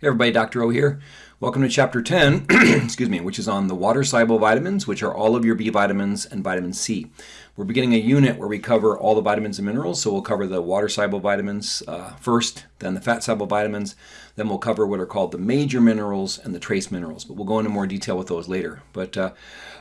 Hey everybody, Dr. O here. Welcome to chapter 10, excuse me, which is on the water soluble vitamins, which are all of your B vitamins and vitamin C. We're beginning a unit where we cover all the vitamins and minerals. So we'll cover the water soluble vitamins uh, first, then the fat soluble vitamins, then we'll cover what are called the major minerals and the trace minerals. But we'll go into more detail with those later. But uh,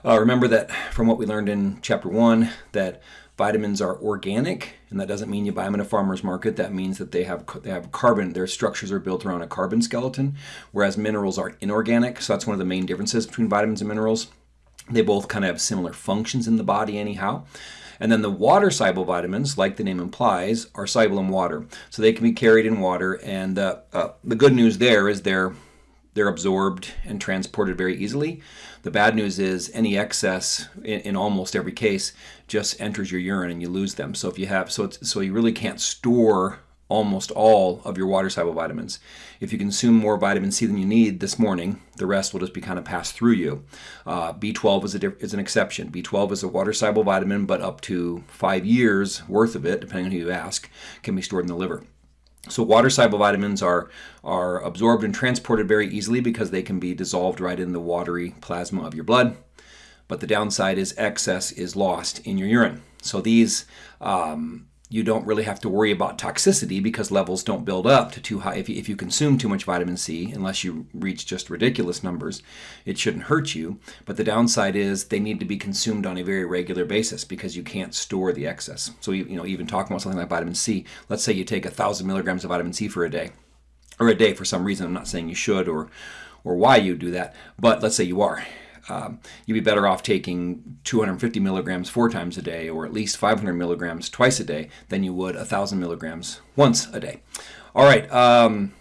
uh, remember that from what we learned in chapter 1, that vitamins are organic, and that doesn't mean you buy them in a farmer's market. That means that they have they have carbon. Their structures are built around a carbon skeleton, whereas minerals are inorganic. So that's one of the main differences between vitamins and minerals. They both kind of have similar functions in the body, anyhow. And then the water soluble vitamins, like the name implies, are soluble in water, so they can be carried in water. And uh, uh, the good news there is they're they're absorbed and transported very easily. The bad news is any excess in, in, almost every case just enters your urine and you lose them. So if you have, so so you really can't store almost all of your water soluble vitamins. If you consume more vitamin C than you need this morning, the rest will just be kind of passed through you. Uh, B12 is, a, is an exception. B12 is a water soluble vitamin, but up to five years worth of it, depending on who you ask, can be stored in the liver. So water soluble vitamins are, are absorbed and transported very easily because they can be dissolved right in the watery plasma of your blood. But the downside is excess is lost in your urine. So these um, you don't really have to worry about toxicity because levels don't build up to too high. If you, if you consume too much vitamin C, unless you reach just ridiculous numbers, it shouldn't hurt you. But the downside is they need to be consumed on a very regular basis because you can't store the excess. So, you, you know, even talking about something like vitamin C, let's say you take a thousand milligrams of vitamin C for a day, or a day for some reason. I'm not saying you should or or why you do that, but let's say you are um, you'd be better off taking 250 milligrams four times a day or at least 500 milligrams twice a day than you would 1,000 milligrams once a day. All right. Um,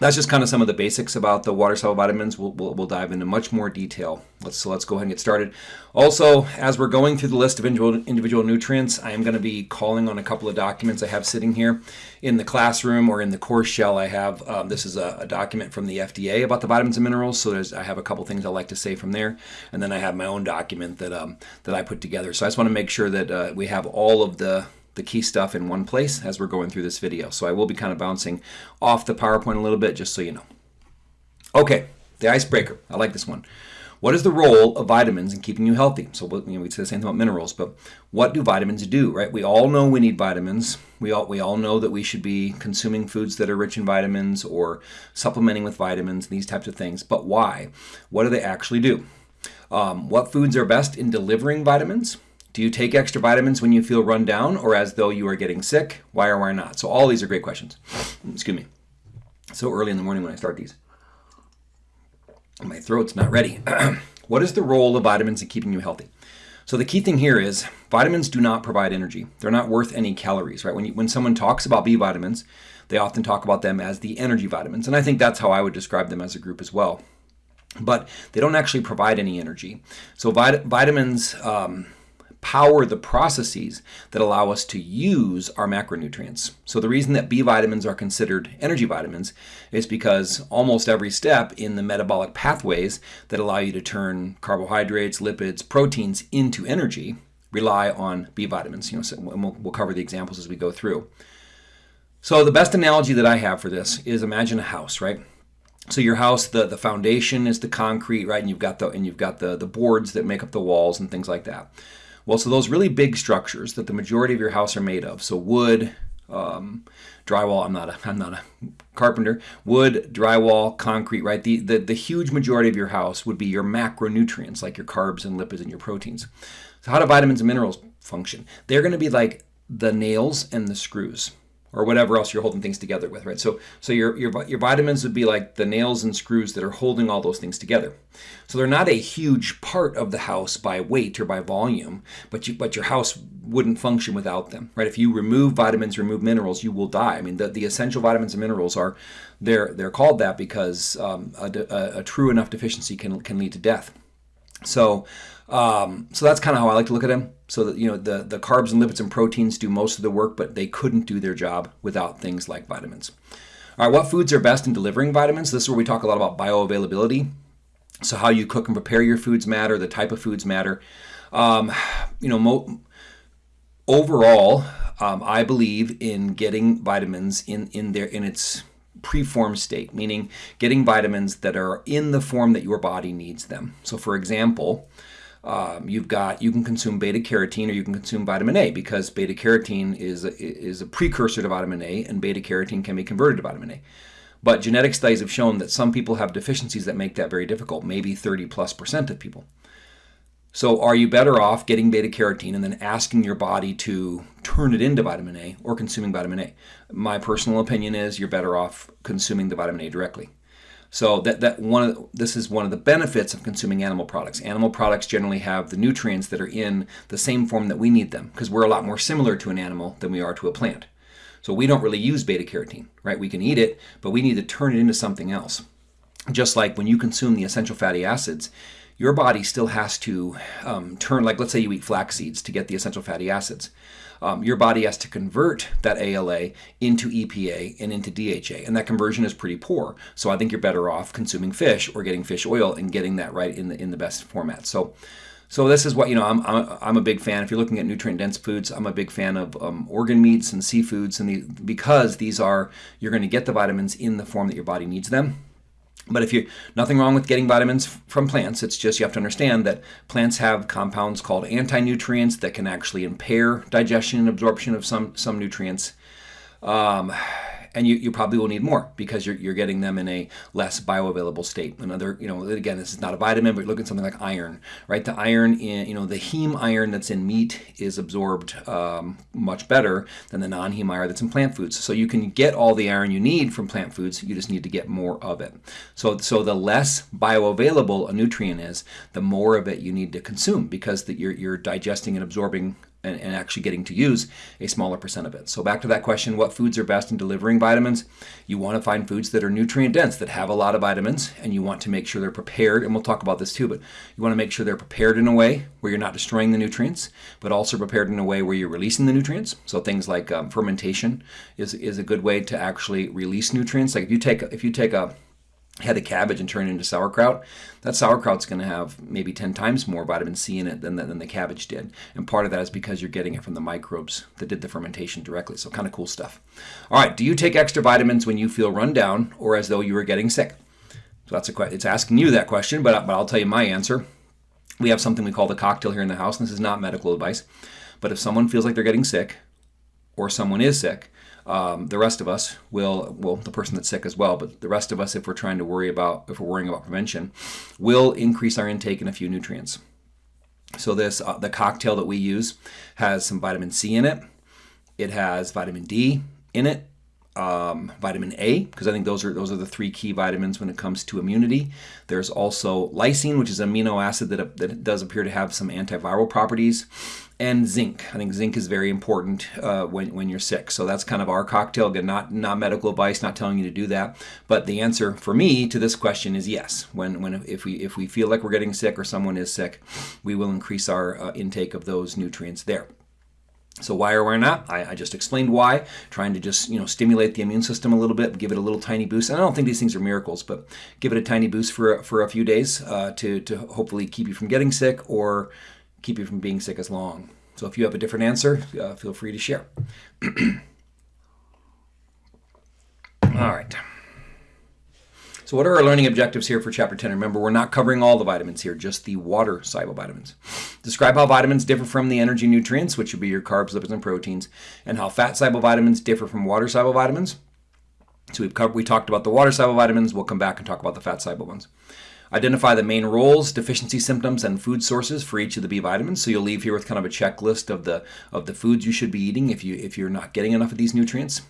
that's just kind of some of the basics about the water soluble vitamins. We'll, we'll, we'll, dive into much more detail. Let's so let's go ahead and get started. Also, as we're going through the list of individual, individual nutrients, I am going to be calling on a couple of documents I have sitting here in the classroom or in the course shell. I have um, this is a, a, document from the FDA about the vitamins and minerals. So there's I have a couple things I like to say from there, and then I have my own document that um, that I put together. So I just want to make sure that uh, we have all of the the key stuff in one place as we're going through this video. So I will be kind of bouncing off the PowerPoint a little bit just so you know. Okay, the icebreaker. I like this one. What is the role of vitamins in keeping you healthy? So you know, we say the same thing about minerals, but what do vitamins do, right? We all know we need vitamins. We all, we all know that we should be consuming foods that are rich in vitamins or supplementing with vitamins, these types of things. But why? What do they actually do? Um, what foods are best in delivering vitamins? Do you take extra vitamins when you feel run down or as though you are getting sick? Why or why not? So all these are great questions. Excuse me. So early in the morning when I start these. My throat's not ready. what is the role of vitamins in keeping you healthy? So the key thing here is vitamins do not provide energy. They're not worth any calories, right? When, you, when someone talks about B vitamins, they often talk about them as the energy vitamins. And I think that's how I would describe them as a group as well. But they don't actually provide any energy. So vit vitamins... Um, power the processes that allow us to use our macronutrients. So the reason that B vitamins are considered energy vitamins is because almost every step in the metabolic pathways that allow you to turn carbohydrates, lipids, proteins into energy rely on B vitamins. You know, so we'll, we'll cover the examples as we go through. So the best analogy that I have for this is imagine a house, right? So your house, the, the foundation is the concrete, right? And you've got the and you've got the, the boards that make up the walls and things like that. Well, so those really big structures that the majority of your house are made of, so wood, um, drywall. I'm not a I'm not a carpenter. Wood, drywall, concrete. Right. The, the the huge majority of your house would be your macronutrients, like your carbs and lipids and your proteins. So how do vitamins and minerals function? They're going to be like the nails and the screws or whatever else you're holding things together with, right? So, so your, your, your vitamins would be like the nails and screws that are holding all those things together. So they're not a huge part of the house by weight or by volume, but you, but your house wouldn't function without them, right? If you remove vitamins, remove minerals, you will die. I mean, the, the essential vitamins and minerals are, they're, they're called that because um, a, a, a true enough deficiency can, can lead to death. So, um, so that's kind of how I like to look at them. So that you know the the carbs and lipids and proteins do most of the work, but they couldn't do their job without things like vitamins. All right, what foods are best in delivering vitamins? This is where we talk a lot about bioavailability. So how you cook and prepare your foods matter. The type of foods matter. Um, you know, overall, um, I believe in getting vitamins in in their in its preformed state, meaning getting vitamins that are in the form that your body needs them. So, for example, um, you've got you can consume beta carotene or you can consume vitamin A because beta carotene is a, is a precursor to vitamin A, and beta carotene can be converted to vitamin A. But genetic studies have shown that some people have deficiencies that make that very difficult, maybe 30 plus percent of people. So, are you better off getting beta carotene and then asking your body to turn it into vitamin A or consuming vitamin A? My personal opinion is you're better off consuming the vitamin A directly. So that, that one of this is one of the benefits of consuming animal products. Animal products generally have the nutrients that are in the same form that we need them because we're a lot more similar to an animal than we are to a plant. So we don't really use beta carotene, right? We can eat it, but we need to turn it into something else. Just like when you consume the essential fatty acids, your body still has to um, turn, like let's say you eat flax seeds to get the essential fatty acids. Um, your body has to convert that ALA into EPA and into DHA, and that conversion is pretty poor. So I think you're better off consuming fish or getting fish oil and getting that right in the in the best format. So. So this is what you know. I'm, I'm, I'm a big fan. If you're looking at nutrient dense foods, I'm a big fan of um, organ meats and seafoods, and the, because these are you're going to get the vitamins in the form that your body needs them. But if you nothing wrong with getting vitamins from plants, it's just you have to understand that plants have compounds called anti-nutrients that can actually impair digestion and absorption of some some nutrients. Um, and you, you probably will need more because you're, you're getting them in a less bioavailable state. Another, you know, again, this is not a vitamin, but look at something like iron, right? The iron in, you know, the heme iron that's in meat is absorbed um, much better than the non-heme iron that's in plant foods. So you can get all the iron you need from plant foods, you just need to get more of it. So, so the less bioavailable a nutrient is, the more of it you need to consume because that you're, you're digesting and absorbing and, and, actually getting to use a smaller percent of it. So back to that question, what foods are best in delivering vitamins? You want to find foods that are nutrient dense, that have a lot of vitamins, and you want to make sure they're prepared, and we'll talk about this too, but you want to make sure they're prepared in a way where you're not destroying the nutrients, but also prepared in a way where you're releasing the nutrients. So things like um, fermentation is, is a good way to actually release nutrients. Like if you take, if you take a head of cabbage and turn it into sauerkraut, that sauerkraut's going to have maybe 10 times more vitamin C in it than the, than the cabbage did. And part of that is because you're getting it from the microbes that did the fermentation directly. So kind of cool stuff. All right, do you take extra vitamins when you feel run down or as though you were getting sick? So that's a question. It's asking you that question, but, but I'll tell you my answer. We have something we call the cocktail here in the house, and this is not medical advice. But if someone feels like they're getting sick or someone is sick, um, the rest of us will, well, the person that's sick as well, but the rest of us, if we're trying to worry about, if we're worrying about prevention, will increase our intake in a few nutrients. So this, uh, the cocktail that we use has some vitamin C in it. It has vitamin D in it, um, vitamin A, because I think those are those are the three key vitamins when it comes to immunity. There's also lysine, which is an amino acid that, that does appear to have some antiviral properties and zinc. I think zinc is very important uh, when, when you're sick. So that's kind of our cocktail. Again, not not medical advice, not telling you to do that. But the answer for me to this question is yes. When when if we if we feel like we're getting sick or someone is sick, we will increase our uh, intake of those nutrients there. So why or why not? I, I, just explained why, trying to just you know stimulate the immune system a little bit, give it a little tiny boost. And I don't think these things are miracles, but give it a tiny boost for for a few days uh, to to hopefully keep you from getting sick or keep you from being sick as long. So if you have a different answer, uh, feel free to share. all right. So what are our learning objectives here for chapter 10? Remember, we're not covering all the vitamins here, just the water soluble vitamins. Describe how vitamins differ from the energy nutrients, which would be your carbs, lipids, and proteins, and how fat soluble vitamins differ from water soluble vitamins. So we've covered, we talked about the water soluble vitamins. We'll come back and talk about the fat soluble ones. Identify the main roles, deficiency symptoms, and food sources for each of the B vitamins. So you'll leave here with kind of a checklist of the of the foods you should be eating if you if you're not getting enough of these nutrients.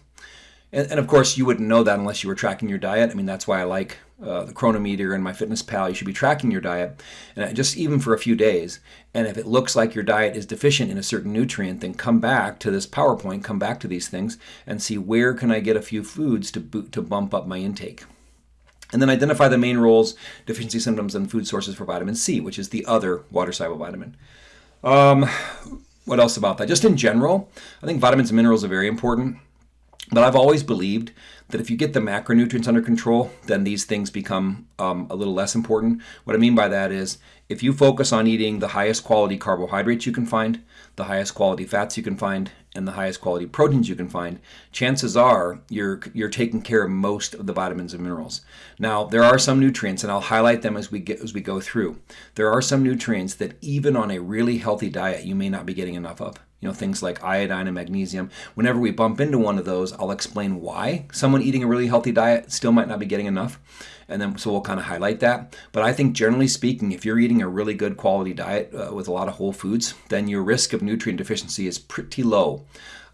And, and of course, you wouldn't know that unless you were tracking your diet. I mean, that's why I like uh, the Cronometer and MyFitnessPal. You should be tracking your diet, and just even for a few days. And if it looks like your diet is deficient in a certain nutrient, then come back to this PowerPoint, come back to these things, and see where can I get a few foods to boot, to bump up my intake. And then identify the main roles, deficiency symptoms, and food sources for vitamin C, which is the other water soluble vitamin. Um, what else about that? Just in general, I think vitamins and minerals are very important. But I've always believed that if you get the macronutrients under control, then these things become um, a little less important. What I mean by that is if you focus on eating the highest quality carbohydrates you can find, the highest quality fats you can find, and the highest quality proteins you can find, chances are you're you're taking care of most of the vitamins and minerals. Now, there are some nutrients and I'll highlight them as we get as we go through. There are some nutrients that even on a really healthy diet you may not be getting enough of you know things like iodine and magnesium whenever we bump into one of those i'll explain why someone eating a really healthy diet still might not be getting enough and then so we'll kind of highlight that. But i think generally speaking if you're eating a really good quality diet uh, with a lot of whole foods then your risk of nutrient deficiency is pretty low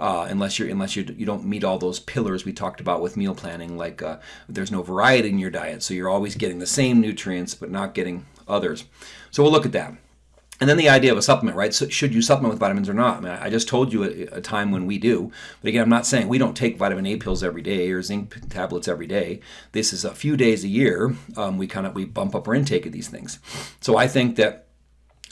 uh, unless you're unless you you don't meet all those pillars we talked about with meal planning like uh, there's no variety in your diet so you're always getting the same nutrients but not getting others. So we'll look at that and then the idea of a supplement, right? So should you supplement with vitamins or not? I mean, I just told you a, a, time when we do. But again, I'm not saying we don't take vitamin A pills every day or zinc tablets every day. This is a few days a year. Um, we kind of we bump up our intake of these things. So I think that,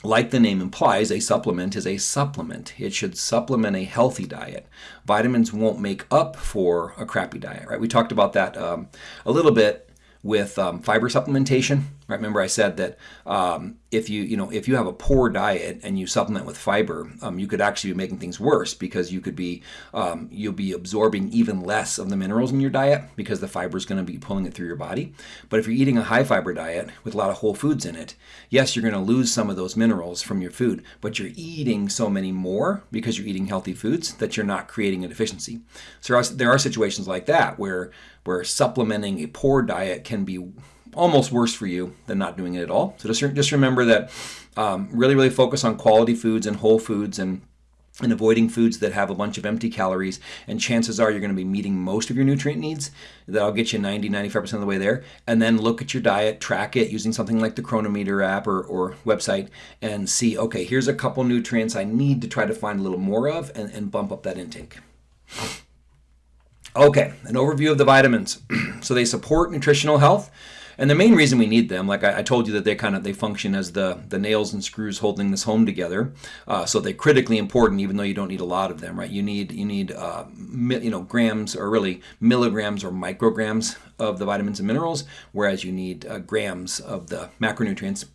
like the name implies, a supplement is a supplement. It should supplement a healthy diet. Vitamins won't make up for a crappy diet, right? We talked about that um, a little bit with um, fiber supplementation. Remember, I said that um, if you you know if you have a poor diet and you supplement with fiber, um, you could actually be making things worse because you could be um, you'll be absorbing even less of the minerals in your diet because the fiber is going to be pulling it through your body. But if you're eating a high fiber diet with a lot of whole foods in it, yes, you're going to lose some of those minerals from your food, but you're eating so many more because you're eating healthy foods that you're not creating a deficiency. So there are, there are situations like that where where supplementing a poor diet can be almost worse for you than not doing it at all. So just, just remember that um, really, really focus on quality foods and whole foods and and avoiding foods that have a bunch of empty calories. And chances are you're going to be meeting most of your nutrient needs. That'll get you 90 95% of the way there. And then look at your diet track it using something like the Cronometer app or, or website and see okay here's a couple nutrients i need to try to find a little more of and, and bump up that intake. Okay an overview of the vitamins. So they support nutritional health and the main reason we need them, like I, I, told you, that they kind of they function as the the nails and screws holding this home together. Uh, so they're critically important, even though you don't need a lot of them, right? You need you need uh, you know grams or really milligrams or micrograms of the vitamins and minerals, whereas you need uh, grams of the macronutrients.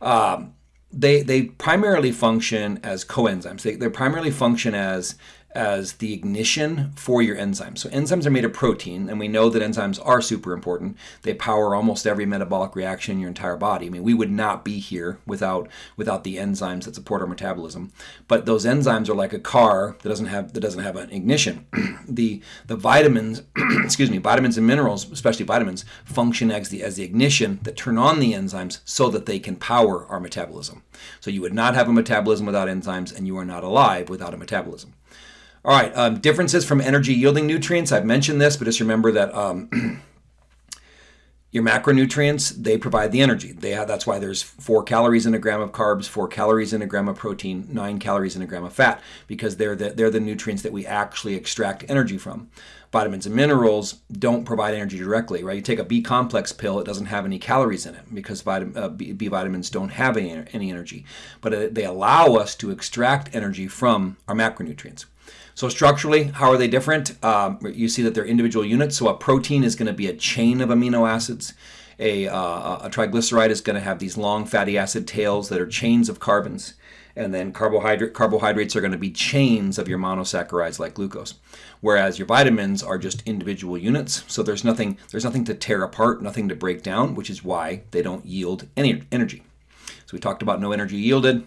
Um, they they primarily function as coenzymes. They they primarily function as as the ignition for your enzymes. So enzymes are made of protein, and we know that enzymes are super important. They power almost every metabolic reaction in your entire body. I mean, we would not be here without without the enzymes that support our metabolism. But those enzymes are like a car that doesn't have that doesn't have an ignition. the the vitamins, excuse me, vitamins and minerals, especially vitamins, function as the as the ignition that turn on the enzymes so that they can power our metabolism. So you would not have a metabolism without enzymes, and you are not alive without a metabolism. All right, um, differences from energy yielding nutrients. I've mentioned this, but just remember that um, your macronutrients they provide the energy. They have, that's why there's four calories in a gram of carbs, four calories in a gram of protein, nine calories in a gram of fat, because they're the, they're the nutrients that we actually extract energy from. Vitamins and minerals don't provide energy directly, right? You take a B complex pill, it doesn't have any calories in it because uh, B, vitamins don't have any, any energy, but uh, they allow us to extract energy from our macronutrients. So structurally, how are they different? Um, you see that they're individual units. So a protein is going to be a chain of amino acids. A, uh, a triglyceride is going to have these long fatty acid tails that are chains of carbons. And then carbohydrate, carbohydrates are going to be chains of your monosaccharides like glucose. Whereas your vitamins are just individual units. So there's nothing, there's nothing to tear apart, nothing to break down, which is why they don't yield any energy. So we talked about no energy yielded.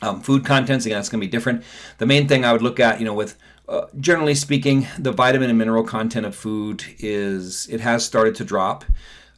Um, food contents, again, that's going to be different. The main thing I would look at, you know, with uh, generally speaking, the vitamin and mineral content of food is, it has started to drop.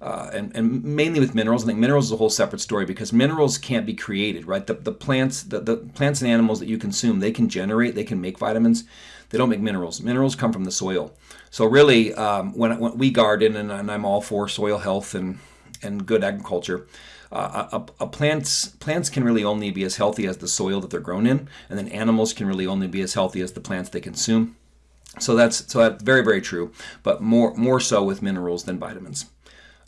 Uh, and, and mainly with minerals. I think minerals is a whole separate story because minerals can't be created, right? The, the plants, the, the plants and animals that you consume, they can generate, they can make vitamins. They don't make minerals. Minerals come from the soil. So really, um, when, when we garden, and, and I'm all for soil health and and good agriculture, uh, a, a, plants plants can really only be as healthy as the soil that they're grown in, and then animals can really only be as healthy as the plants they consume. So that's so that's very very true, but more more so with minerals than vitamins.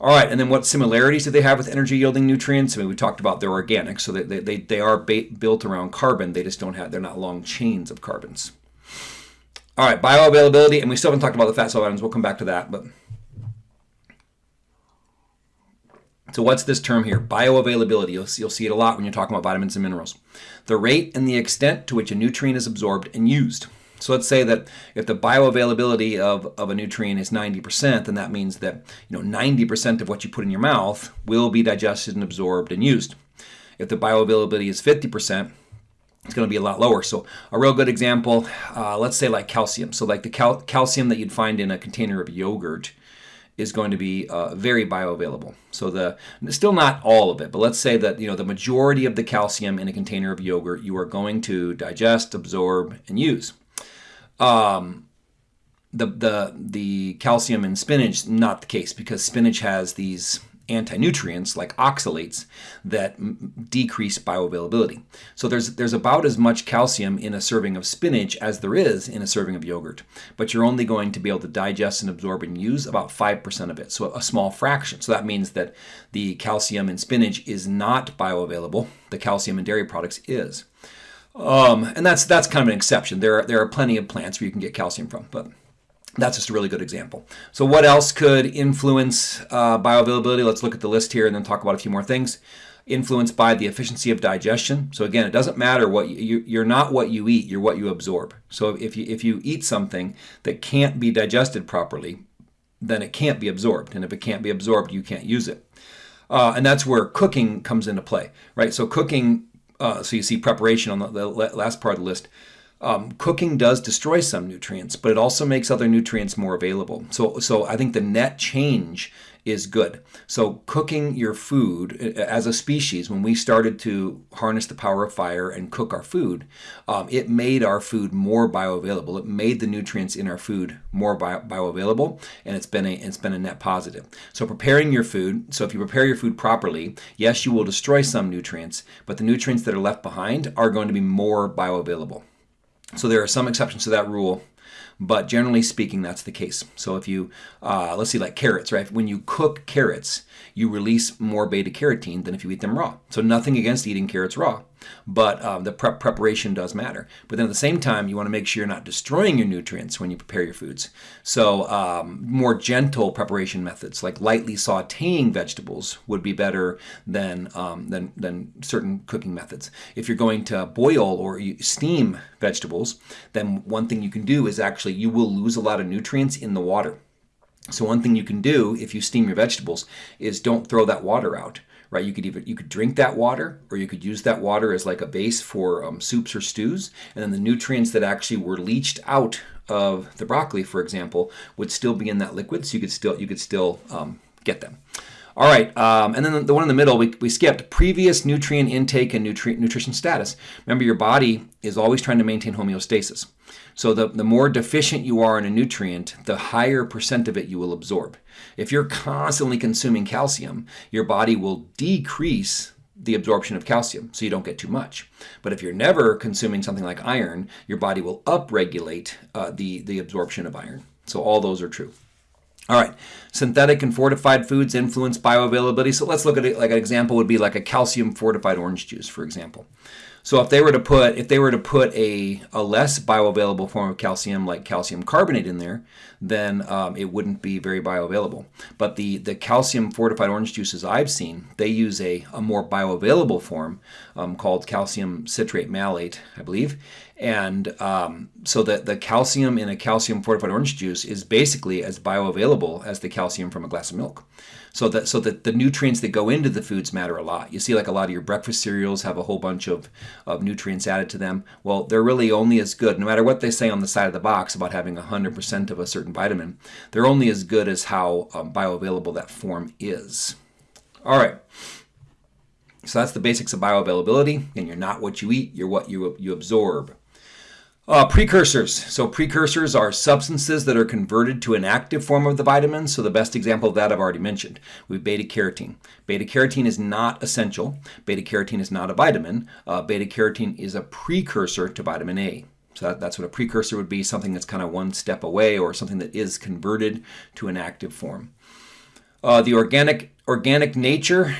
All right, and then what similarities do they have with energy yielding nutrients? I mean, we talked about they're organic, so they, they, they are built around carbon. They just don't have, they're not long chains of carbons. All right, bioavailability, and we still haven't talked about the fat cell vitamins. We'll come back to that, but So what's this term here? Bioavailability. You'll, you'll see it a lot when you're talking about vitamins and minerals. The rate and the extent to which a nutrient is absorbed and used. So let's say that if the bioavailability of, of a nutrient is 90%, then that means that you know 90% of what you put in your mouth will be digested and absorbed and used. If the bioavailability is 50%, it's going to be a lot lower. So a real good example, uh, let's say like calcium. So like the cal calcium that you'd find in a container of yogurt is going to be uh, very bioavailable. So the still not all of it, but let's say that you know the majority of the calcium in a container of yogurt you are going to digest, absorb, and use. Um, the the the calcium in spinach not the case because spinach has these anti-nutrients like oxalates that decrease bioavailability. So there's there's about as much calcium in a serving of spinach as there is in a serving of yogurt, but you're only going to be able to digest and absorb and use about 5% of it, so a small fraction. So that means that the calcium in spinach is not bioavailable. The calcium in dairy products is. Um, and that's that's kind of an exception. There are, there are plenty of plants where you can get calcium from, but that's just a really good example. So what else could influence uh, bioavailability? Let's look at the list here and then talk about a few more things. Influenced by the efficiency of digestion. So again, it doesn't matter what you, you're not what you eat, you're what you absorb. So if you, if you eat something that can't be digested properly, then it can't be absorbed. And if it can't be absorbed, you can't use it. Uh, and that's where cooking comes into play, right? So cooking, uh, so you see preparation on the, the last part of the list. Um, cooking does destroy some nutrients, but it also makes other nutrients more available. So, so I think the net change is good. So cooking your food as a species, when we started to harness the power of fire and cook our food, um, it made our food more bioavailable. It made the nutrients in our food more bio bioavailable, and it's been a it's been a net positive. So preparing your food. So if you prepare your food properly, yes, you will destroy some nutrients, but the nutrients that are left behind are going to be more bioavailable. So there are some exceptions to that rule, but generally speaking, that's the case. So if you, uh, let's see, like carrots, right? When you cook carrots, you release more beta carotene than if you eat them raw. So nothing against eating carrots raw but um, the prep preparation does matter. But then at the same time, you want to make sure you're not destroying your nutrients when you prepare your foods. So um, more gentle preparation methods, like lightly sautéing vegetables, would be better than um, than than certain cooking methods. If you're going to boil or steam vegetables, then one thing you can do is actually you will lose a lot of nutrients in the water. So one thing you can do if you steam your vegetables is don't throw that water out right? You could even you could drink that water, or you could use that water as like a base for um, soups or stews, and then the nutrients that actually were leached out of the broccoli, for example, would still be in that liquid, so you could still you could still um, get them. All right, um, and then the one in the middle, we, we skipped previous nutrient intake and nutri nutrition status. Remember, your body is always trying to maintain homeostasis. So the, the more deficient you are in a nutrient, the higher percent of it you will absorb. If you're constantly consuming calcium, your body will decrease the absorption of calcium, so you don't get too much. But if you're never consuming something like iron, your body will upregulate uh, the, the absorption of iron. So all those are true. All right, synthetic and fortified foods influence bioavailability. So let's look at it like an example would be like a calcium fortified orange juice, for example. So if they were to put if they were to put a, a less bioavailable form of calcium like calcium carbonate in there, then um, it wouldn't be very bioavailable. But the, the calcium fortified orange juices I've seen, they use a, a more bioavailable form um, called calcium citrate malate, I believe. And um, so the, the calcium in a calcium fortified orange juice is basically as bioavailable as the calcium from a glass of milk. So that so that the nutrients that go into the foods matter a lot. You see like a lot of your breakfast cereals have a whole bunch of, of nutrients added to them. Well, they're really only as good, no matter what they say on the side of the box about having 100% of a certain vitamin, they're only as good as how um, bioavailable that form is. All right. So that's the basics of bioavailability. And you're not what you eat, you're what you, you absorb. Uh, precursors. So precursors are substances that are converted to an active form of the vitamin. So the best example of that I've already mentioned. We have beta carotene. Beta carotene is not essential. Beta carotene is not a vitamin. Uh, beta carotene is a precursor to vitamin A. So that, that's what a precursor would be, something that's kind of one step away or something that is converted to an active form. Uh, the organic, organic nature,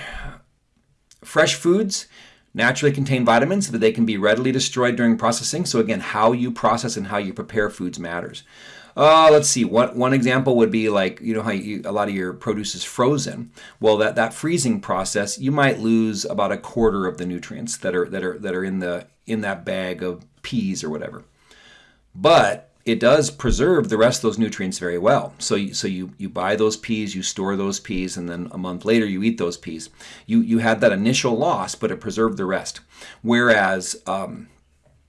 fresh foods naturally contain vitamins so that they can be readily destroyed during processing. So again, how you process and how you prepare foods matters. Uh, let's see. One, one example would be like, you know how you, a lot of your produce is frozen. Well, that, that freezing process, you might lose about a quarter of the nutrients that are, that are, that are in, the, in that bag of peas or whatever. but it does preserve the rest of those nutrients very well. So, you, so you you buy those peas, you store those peas, and then a month later you eat those peas. You you had that initial loss, but it preserved the rest. Whereas um,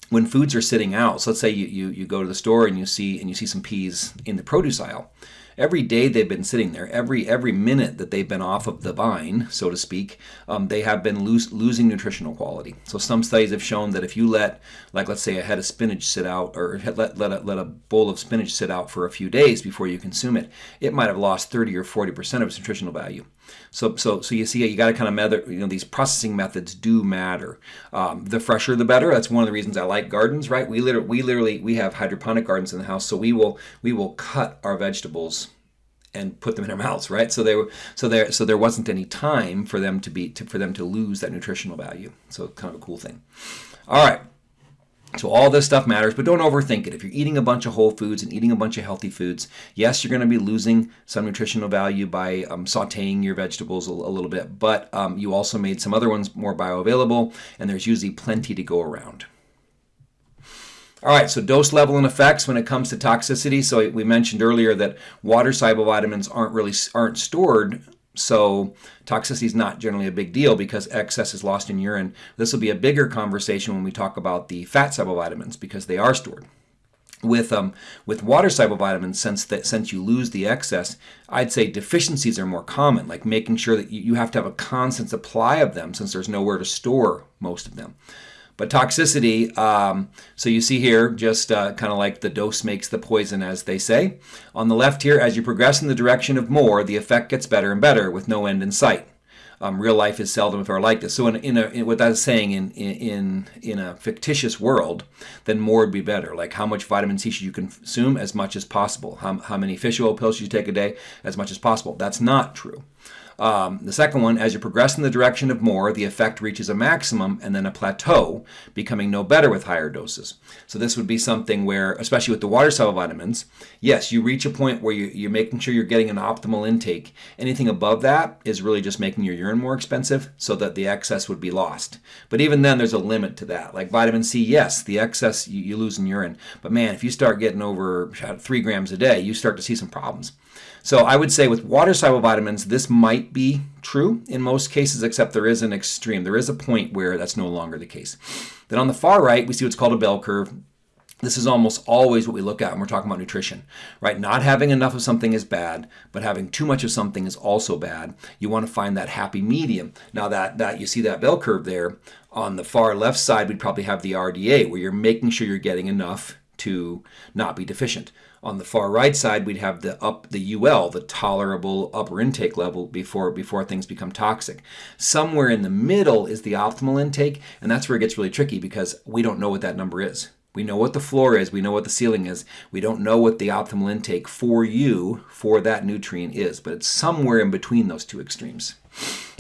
when foods are sitting out, so let's say you, you you go to the store and you see and you see some peas in the produce aisle, every day they've been sitting there, every every minute that they've been off of the vine, so to speak, um, they have been losing nutritional quality. So some studies have shown that if you let, like let's say, a head of spinach sit out, or let let a, let a bowl of spinach sit out for a few days before you consume it, it might have lost 30 or 40 percent of its nutritional value. So, so, so you see, you got to kind of measure. You know, these processing methods do matter. Um, the fresher, the better. That's one of the reasons I like gardens. Right? We literally, we literally, we have hydroponic gardens in the house, so we will, we will cut our vegetables and put them in our mouths, right? So they were, so there, so there wasn't any time for them to be, to, for them to lose that nutritional value. So kind of a cool thing. All right. So all this stuff matters, but don't overthink it. If you're eating a bunch of whole foods and eating a bunch of healthy foods, yes, you're going to be losing some nutritional value by um, sautéing your vegetables a, a little bit, but um, you also made some other ones more bioavailable, and there's usually plenty to go around. All right, so dose level and effects when it comes to toxicity. So we mentioned earlier that water soluble vitamins aren't really aren't stored so toxicity is not generally a big deal because excess is lost in urine. This will be a bigger conversation when we talk about the fat vitamins because they are stored. With um, with water vitamins, since that since you lose the excess, I'd say deficiencies are more common, like making sure that you, you have to have a constant supply of them since there's nowhere to store most of them. But toxicity, um, so you see here, just uh, kind of like the dose makes the poison, as they say. On the left here, as you progress in the direction of more, the effect gets better and better with no end in sight. Um, real life is seldom if ever like this. So in, in, a, in what that's saying in, in in a fictitious world, then more would be better. Like how much vitamin C should you consume? As much as possible. How, how many fish oil pills should you take a day? As much as possible. That's not true. Um, the second one, as you progress in the direction of more, the effect reaches a maximum and then a plateau, becoming no better with higher doses. So this would be something where, especially with the water soluble vitamins, yes, you reach a point where you, you're making sure you're getting an optimal intake. Anything above that is really just making your urine more expensive so that the excess would be lost. But even then, there's a limit to that. Like vitamin C, yes, the excess you, you lose in urine. But man, if you start getting over three grams a day, you start to see some problems. So I would say with water soluble vitamins, this might be true in most cases, except there is an extreme. There is a point where that's no longer the case. Then on the far right, we see what's called a bell curve. This is almost always what we look at when we're talking about nutrition, right? Not having enough of something is bad, but having too much of something is also bad. You want to find that happy medium. Now that that you see that bell curve there, on the far left side, we'd probably have the RDA, where you're making sure you're getting enough to not be deficient. On the far right side, we'd have the up the UL, the tolerable upper intake level before before things become toxic. Somewhere in the middle is the optimal intake, and that's where it gets really tricky because we don't know what that number is. We know what the floor is, we know what the ceiling is. We don't know what the optimal intake for you for that nutrient is, but it's somewhere in between those two extremes.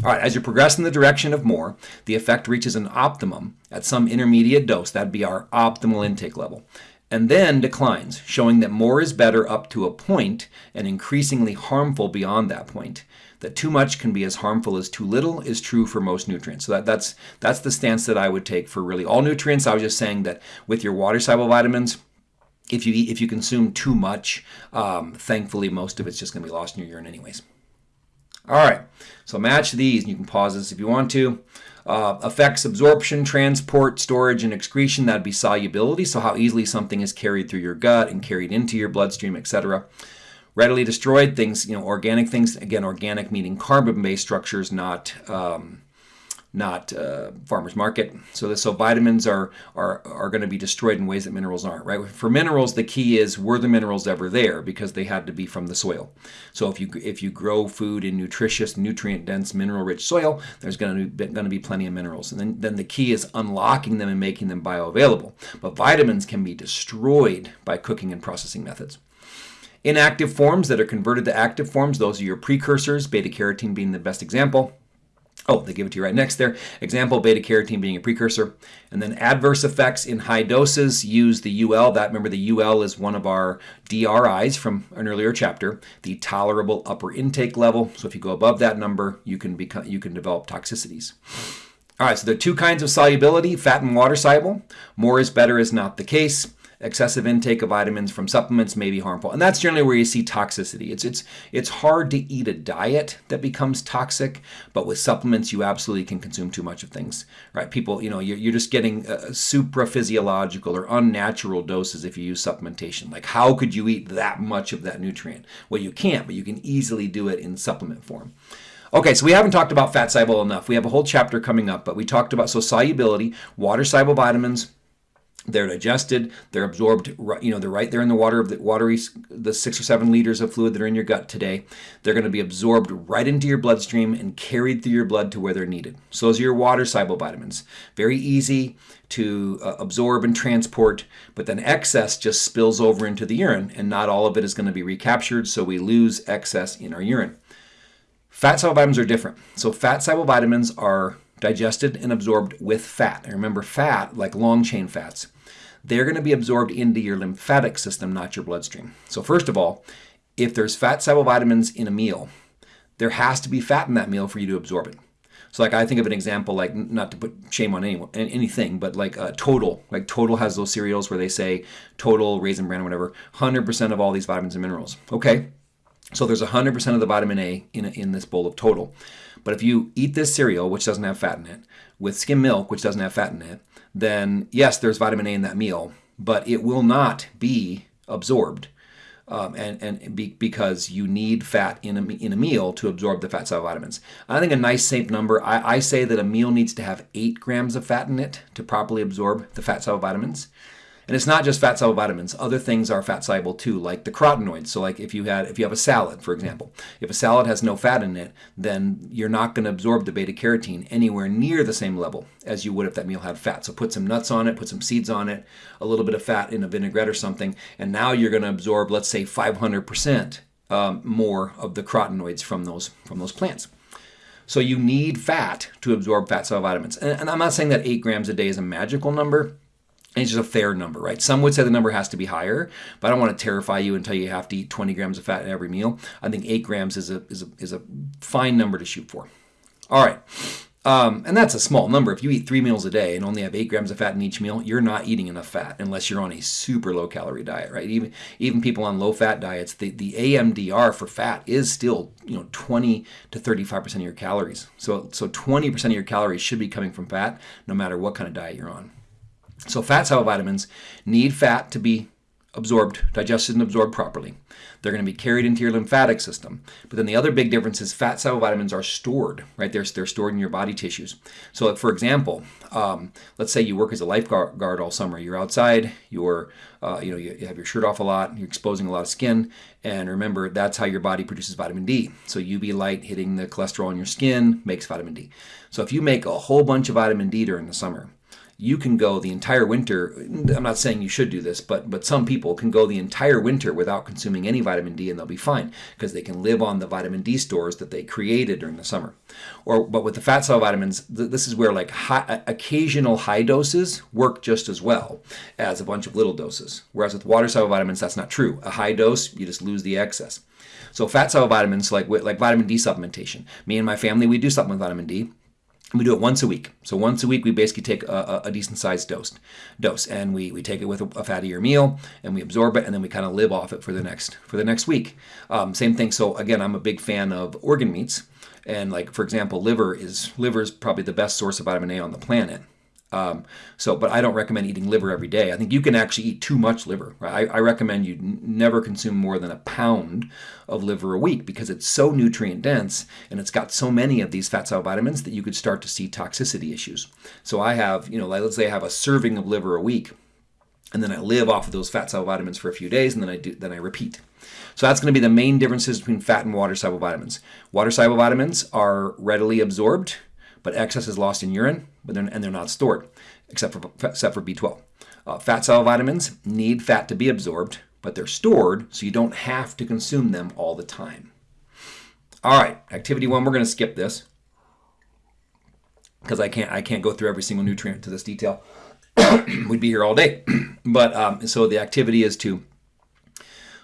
All right, as you progress in the direction of more, the effect reaches an optimum at some intermediate dose. That'd be our optimal intake level and then declines, showing that more is better up to a point and increasingly harmful beyond that point. That too much can be as harmful as too little is true for most nutrients. So that, that's that's the stance that I would take for really all nutrients. I was just saying that with your water soluble vitamins, if you eat, if you consume too much, um, thankfully most of it's just going to be lost in your urine anyways. All right, so match these, and you can pause this if you want to. Uh, affects absorption, transport, storage, and excretion. That'd be solubility, so how easily something is carried through your gut and carried into your bloodstream, etc. Readily destroyed things, you know, organic things. Again, organic meaning carbon-based structures, not um, not uh, farmers market. So, so vitamins are are are going to be destroyed in ways that minerals aren't. Right. For minerals, the key is were the minerals ever there because they had to be from the soil. So if you if you grow food in nutritious, nutrient dense, mineral rich soil, there's going to be going to be plenty of minerals. And then then the key is unlocking them and making them bioavailable. But vitamins can be destroyed by cooking and processing methods. Inactive forms that are converted to active forms, those are your precursors, beta carotene being the best example. Oh, they give it to you right next there. Example, beta carotene being a precursor. And then adverse effects in high doses use the UL. That remember the UL is one of our DRIs from an earlier chapter, the tolerable upper intake level. So if you go above that number, you can become you can develop toxicities. All right, so there are two kinds of solubility, fat and water soluble. More is better is not the case. Excessive intake of vitamins from supplements may be harmful. And that's generally where you see toxicity. It's it's it's hard to eat a diet that becomes toxic, but with supplements you absolutely can consume too much of things. Right? People, you know, you're, you're just getting uh, supraphysiological or unnatural doses if you use supplementation. Like how could you eat that much of that nutrient? Well, you can't, but you can easily do it in supplement form. Okay, so we haven't talked about fat soluble enough. We have a whole chapter coming up, but we talked about so solubility, water soluble vitamins, they're digested, they're absorbed, you know, they're right there in the water of the watery, the six or seven liters of fluid that are in your gut today. They're going to be absorbed right into your bloodstream and carried through your blood to where they're needed. So those are your water soluble vitamins. Very easy to uh, absorb and transport, but then excess just spills over into the urine and not all of it is going to be recaptured. So we lose excess in our urine. Fat soluble vitamins are different. So fat soluble vitamins are digested and absorbed with fat. And remember, fat, like long chain fats, they're going to be absorbed into your lymphatic system, not your bloodstream. So first of all, if there's fat soluble vitamins in a meal, there has to be fat in that meal for you to absorb it. So like I think of an example, like not to put shame on anyone, anything, but like uh, Total, like Total has those cereals where they say Total, Raisin Bran, or whatever, 100% of all these vitamins and minerals. Okay, so there's 100% of the vitamin A in, in this bowl of total. But if you eat this cereal, which doesn't have fat in it, with skim milk, which doesn't have fat in it, then yes, there's vitamin A in that meal, but it will not be absorbed. Um, and and be, because you need fat in a, in a meal to absorb the fat soluble vitamins. I think a nice safe number, I, I say that a meal needs to have 8 grams of fat in it to properly absorb the fat soluble vitamins. And it's not just fat soluble vitamins. Other things are fat soluble too, like the carotenoids. So like if you had if you have a salad, for example, if a salad has no fat in it, then you're not going to absorb the beta carotene anywhere near the same level as you would if that meal had fat. So put some nuts on it, put some seeds on it, a little bit of fat in a vinaigrette or something, and now you're going to absorb, let's say, 500% um, more of the carotenoids from those from those plants. So you need fat to absorb fat soluble vitamins. And, and I'm not saying that eight grams a day is a magical number it's just a fair number, right? Some would say the number has to be higher, but I don't want to terrify you and tell you you have to eat 20 grams of fat in every meal. I think 8 grams is a, is a, is a fine number to shoot for. All right. Um, and that's a small number. If you eat three meals a day and only have eight grams of fat in each meal, you're not eating enough fat unless you're on a super low calorie diet, right? Even even people on low fat diets, the, the AMDR for fat is still you know 20 to 35 percent of your calories. So so 20 percent of your calories should be coming from fat, no matter what kind of diet you're on. So fat soluble vitamins need fat to be absorbed, digested and absorbed properly. They're going to be carried into your lymphatic system. But then the other big difference is fat soluble vitamins are stored, right? They're, they're stored in your body tissues. So for example, um, let's say you work as a lifeguard all summer. You're outside, you're, uh, you know, you, you have your shirt off a lot, you're exposing a lot of skin. And remember, that's how your body produces vitamin D. So UV light hitting the cholesterol in your skin makes vitamin D. So if you make a whole bunch of vitamin D during the summer, you can go the entire winter. I'm not saying you should do this, but but some people can go the entire winter without consuming any vitamin D and they'll be fine because they can live on the vitamin D stores that they created during the summer. Or but with the fat soluble vitamins, th this is where like high, uh, occasional high doses work just as well as a bunch of little doses. Whereas with water soluble vitamins, that's not true. A high dose, you just lose the excess. So fat soluble vitamins, like like vitamin D supplementation. Me and my family, we do supplement vitamin D we do it once a week. So once a week, we basically take a, a decent sized dose, dose, and we, we take it with a, a fattier meal, and we absorb it, and then we kind of live off it for the next for the next week. Um, same thing. So again, I'm a big fan of organ meats, and like for example, liver is liver is probably the best source of vitamin A on the planet. Um, so, but I don't recommend eating liver every day. I think you can actually eat too much liver. I, I, recommend you never consume more than a pound of liver a week because it's so nutrient dense and it's got so many of these fat soluble vitamins that you could start to see toxicity issues. So I have, you know, like let's say I have a serving of liver a week, and then I live off of those fat soluble vitamins for a few days, and then I do, then I repeat. So that's going to be the main differences between fat and water soluble vitamins. Water soluble vitamins are readily absorbed but excess is lost in urine, but they're, and they're not stored, except for, except for B12. Uh, fat soluble vitamins need fat to be absorbed, but they're stored so you don't have to consume them all the time. All right, activity one, we're going to skip this because I can't I can't go through every single nutrient to this detail. We'd be here all day. but um, so the activity is to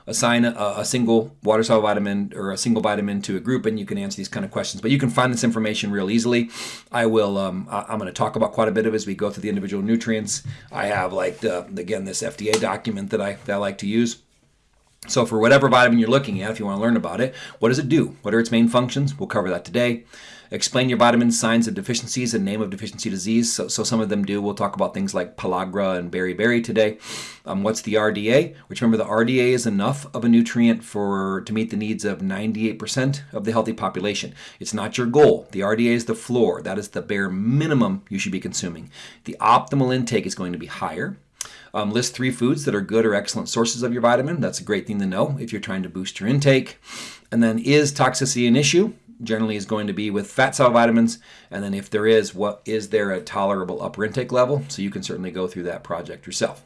assign a, a single water soluble vitamin or a single vitamin to a group, and you can answer these kind of questions. But you can find this information real easily. I will. Um, I, am going to talk about quite a bit of as we go through the individual nutrients. I have like the, again this FDA document that I that I like to use. So for whatever vitamin you're looking at, if you want to learn about it, what does it do? What are its main functions? We'll cover that today. Explain your vitamin signs of deficiencies and name of deficiency disease. So, so some of them do. We'll talk about things like pellagra and beriberi today. Um, what's the RDA? Which remember the RDA is enough of a nutrient for to meet the needs of 98% of the healthy population. It's not your goal. The RDA is the floor. That is the bare minimum you should be consuming. The optimal intake is going to be higher. Um, list three foods that are good or excellent sources of your vitamin. That's a great thing to know if you're trying to boost your intake. And then, is toxicity an issue? Generally, is going to be with fat soluble vitamins. And then, if there is, what is there a tolerable upper intake level? So you can certainly go through that project yourself.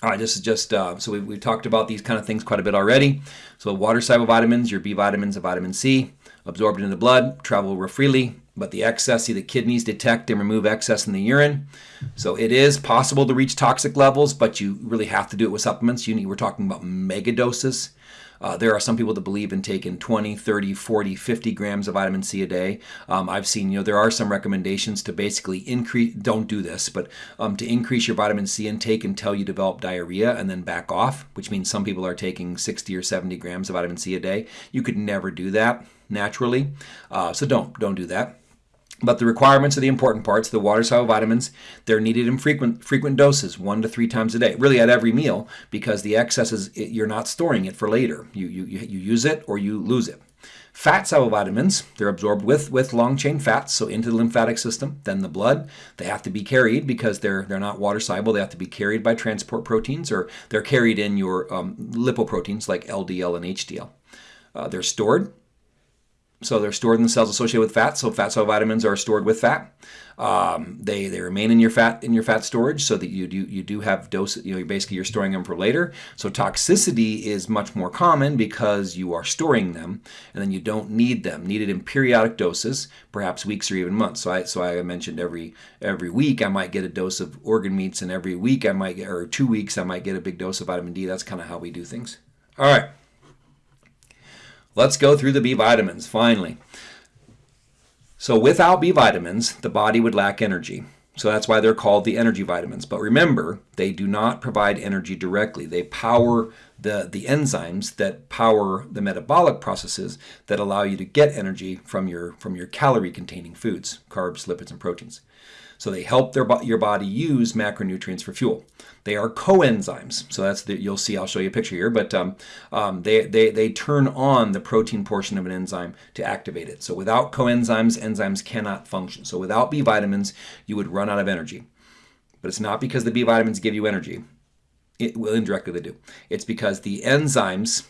All right, this is just, uh, so we, we've talked about these kind of things quite a bit already. So water soluble vitamins, your B vitamins and vitamin C, absorbed into the blood, travel freely, but the excess, see the kidneys detect and remove excess in the urine. So it is possible to reach toxic levels, but you really have to do it with supplements. You need, we're talking about mega doses. Uh, there are some people that believe in taking 20, 30, 40, 50 grams of vitamin C a day. Um, I've seen, you know, there are some recommendations to basically increase, don't do this, but um, to increase your vitamin C intake until you develop diarrhea and then back off, which means some people are taking 60 or 70 grams of vitamin C a day. You could never do that naturally. Uh, so don't, don't do that. But the requirements are the important parts. The water soluble vitamins, they're needed in frequent frequent doses, one to three times a day, really at every meal, because the excess is you're not storing it for later. You, you, you use it or you lose it. Fat soluble vitamins, they're absorbed with, with long chain fats, so into the lymphatic system, then the blood. They have to be carried because they're, they're not water soluble. They have to be carried by transport proteins or they're carried in your um, lipoproteins like LDL and HDL. Uh, they're stored so they're stored in the cells associated with fat. So fat soluble vitamins are stored with fat. Um, they they remain in your fat in your fat storage, so that you do you do have dose. You know, basically you're storing them for later. So toxicity is much more common because you are storing them, and then you don't need them. Needed in periodic doses, perhaps weeks or even months. So I so I mentioned every every week I might get a dose of organ meats, and every week I might get or two weeks I might get a big dose of vitamin D. That's kind of how we do things. All right. Let's go through the B vitamins finally. So without B vitamins, the body would lack energy. So that's why they're called the energy vitamins. But remember, they do not provide energy directly. They power the, the enzymes that power the metabolic processes that allow you to get energy from your, from your calorie containing foods, carbs, lipids, and proteins. So they help their, your body use macronutrients for fuel. They are coenzymes. So that's the, you'll see, I'll show you a picture here, but um, um, they, they, they turn on the protein portion of an enzyme to activate it. So without coenzymes, enzymes cannot function. So without B vitamins, you would run out of energy. But it's not because the B vitamins give you energy. It will indirectly they do. It's because the enzymes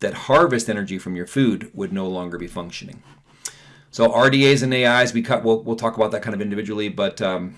that harvest energy from your food would no longer be functioning. So RDAs and AIs, we cut. We'll, we'll talk about that kind of individually, but um,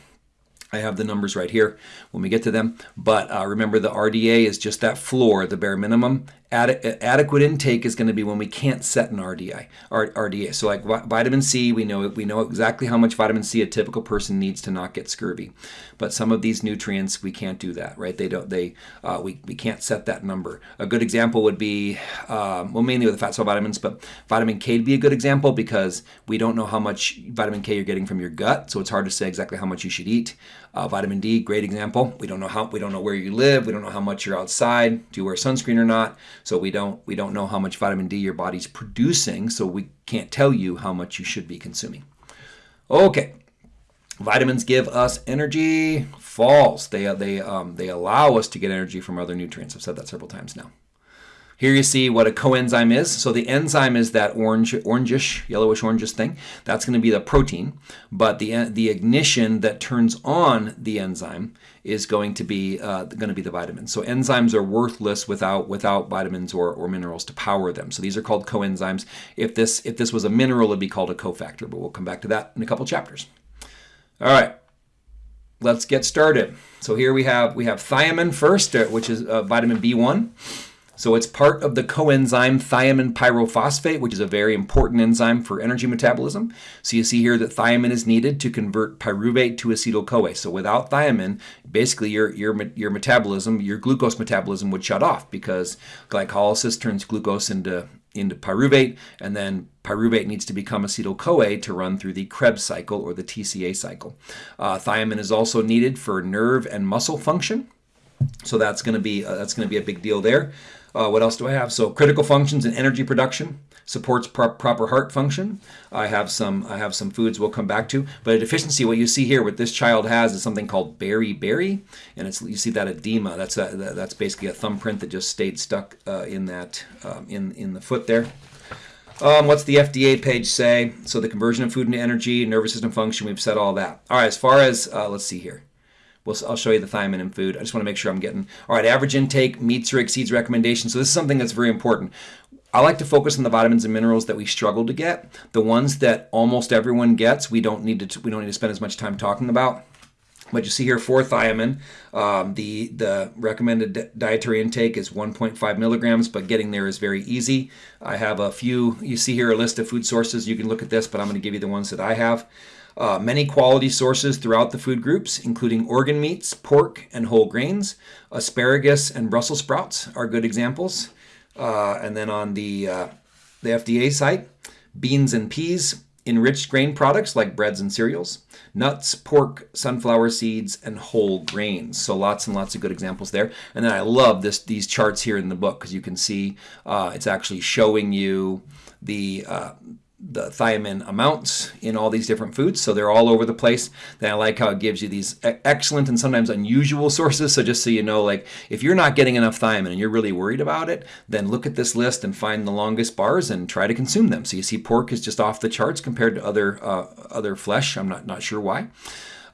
I have the numbers right here when we get to them. But uh, remember, the RDA is just that floor, the bare minimum. Ad adequate intake is going to be when we can't set an RDI, RDA. So like vitamin C, we know we know exactly how much vitamin C a typical person needs to not get scurvy. But some of these nutrients, we can't do that, right? They don't. They uh, we we can't set that number. A good example would be um, well, mainly with the fat soluble vitamins, but vitamin K would be a good example because we don't know how much vitamin K you're getting from your gut, so it's hard to say exactly how much you should eat. Uh, vitamin D, great example. We don't know how we don't know where you live. We don't know how much you're outside. Do you wear sunscreen or not? So we don't we don't know how much vitamin D your body's producing. So we can't tell you how much you should be consuming. Okay, vitamins give us energy. False. They they um, they allow us to get energy from other nutrients. I've said that several times now. Here you see what a coenzyme is. So the enzyme is that orange, orangish, yellowish orangish thing. That's going to be the protein. But the, the ignition that turns on the enzyme is going to be uh, going to be the vitamins. So enzymes are worthless without without vitamins or, or minerals to power them. So these are called coenzymes. If this if this was a mineral, it'd be called a cofactor. But we'll come back to that in a couple chapters. All right let's get started. So here we have we have thiamine first, uh, which is uh, vitamin B1. So it's part of the coenzyme thiamine pyrophosphate, which is a very important enzyme for energy metabolism. So you see here that thiamine is needed to convert pyruvate to acetyl-CoA. So without thiamine, basically your, your, your metabolism, your glucose metabolism would shut off because glycolysis turns glucose into into pyruvate, and then pyruvate needs to become acetyl-CoA to run through the Krebs cycle or the TCA cycle. Uh, thiamine is also needed for nerve and muscle function, so that's going to be uh, that's going to be a big deal there. Uh, what else do I have? So critical functions and energy production supports pro proper heart function. I have some I have some foods we'll come back to, but a deficiency. What you see here, what this child has, is something called beriberi, and it's you see that edema. That's a, that's basically a thumbprint that just stayed stuck uh, in that um, in in the foot there. Um, what's the FDA page say? So the conversion of food into energy, nervous system function. We've said all that. All right. As far as uh, let's see here. We'll, I'll show you the thiamine in food. I just want to make sure I'm getting all right. Average intake meets or exceeds recommendations. So this is something that's very important. I like to focus on the vitamins and minerals that we struggle to get. The ones that almost everyone gets, we don't need to we don't need to spend as much time talking about. But you see here for thiamine, um, the the recommended dietary intake is 1.5 milligrams, but getting there is very easy. I have a few. You see here a list of food sources. You can look at this, but I'm going to give you the ones that I have. Uh, many quality sources throughout the food groups, including organ meats, pork, and whole grains. Asparagus and Brussels sprouts are good examples. Uh, and then on the, uh, the FDA site, beans and peas, enriched grain products like breads and cereals, nuts, pork, sunflower seeds, and whole grains. So lots and lots of good examples there. And then I love this these charts here in the book because you can see uh, it's actually showing you the uh, the thiamine amounts in all these different foods. So they're all over the place. Then I like how it gives you these excellent and sometimes unusual sources. So just so you know, like if you're not getting enough thiamine and you're really worried about it, then look at this list and find the longest bars and try to consume them. So you see pork is just off the charts compared to other uh, other flesh. I'm not, not sure why.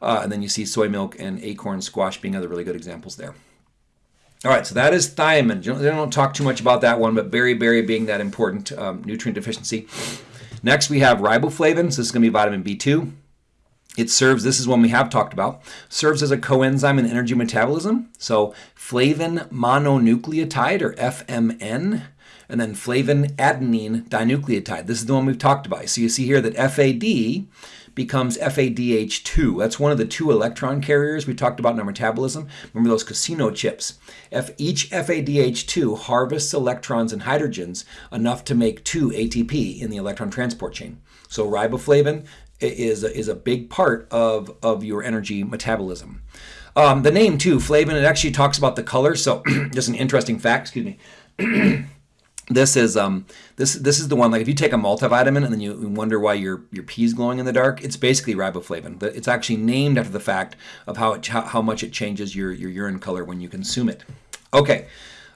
Uh, and then you see soy milk and acorn squash being other really good examples there. All right, so that is thiamine. They don't talk too much about that one, but beriberi being that important um, nutrient deficiency. Next, we have riboflavin. So this is going to be vitamin B2. It serves, this is one we have talked about, serves as a coenzyme in energy metabolism. So flavin mononucleotide or FMN, and then flavin adenine dinucleotide. This is the one we've talked about. So you see here that FAD becomes FADH2. That's one of the two electron carriers we talked about in our metabolism. Remember those casino chips. If each FADH2 harvests electrons and hydrogens enough to make two ATP in the electron transport chain. So riboflavin is a, is a big part of, of your energy metabolism. Um, the name too, flavin, it actually talks about the color. So just an interesting fact, excuse me. This is um this this is the one like if you take a multivitamin and then you wonder why your your pee's glowing in the dark, it's basically riboflavin. It's actually named after the fact of how it how, how much it changes your your urine color when you consume it. Okay.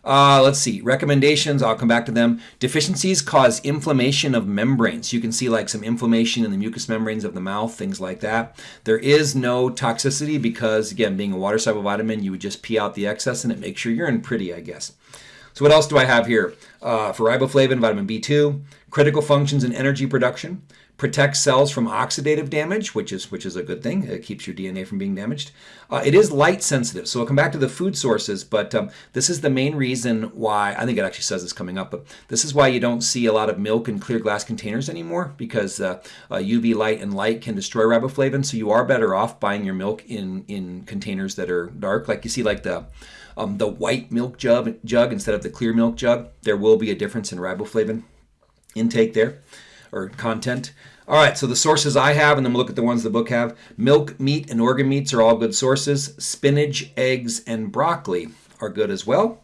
Uh, let's see, recommendations, I'll come back to them. Deficiencies cause inflammation of membranes. You can see like some inflammation in the mucous membranes of the mouth, things like that. There is no toxicity because, again, being a water-soluble vitamin, you would just pee out the excess and it makes your urine pretty, I guess. So what else do I have here? Uh, for riboflavin, vitamin B2, critical functions in energy production, protects cells from oxidative damage, which is which is a good thing. It keeps your DNA from being damaged. Uh, it is light sensitive, so we'll come back to the food sources, but um, this is the main reason why, I think it actually says this coming up, but this is why you don't see a lot of milk in clear glass containers anymore, because uh, uh, UV light and light can destroy riboflavin, so you are better off buying your milk in, in containers that are dark, like you see like the um, the white milk jug, jug instead of the clear milk jug, there will be a difference in riboflavin intake there or content. All right, so the sources I have, and then we'll look at the ones the book have. Milk, meat, and organ meats are all good sources. Spinach, eggs, and broccoli are good as well.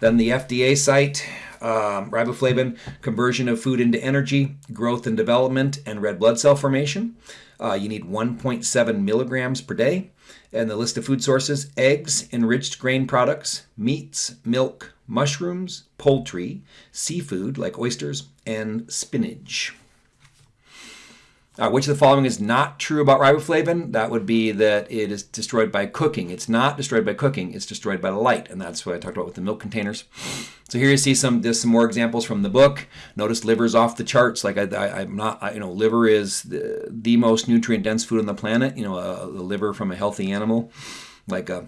Then the FDA site, um, riboflavin, conversion of food into energy, growth and development, and red blood cell formation. Uh, you need 1.7 milligrams per day. And the list of food sources eggs, enriched grain products, meats, milk, mushrooms, poultry, seafood like oysters, and spinach. Uh, which of the following is not true about riboflavin? That would be that it is destroyed by cooking. It's not destroyed by cooking, it's destroyed by light, and that's what I talked about with the milk containers. So here you see some there's some more examples from the book. Notice liver's off the charts. Like I, am not, I, you know, liver is the, the most nutrient dense food on the planet. You know, a, a liver from a healthy animal, like a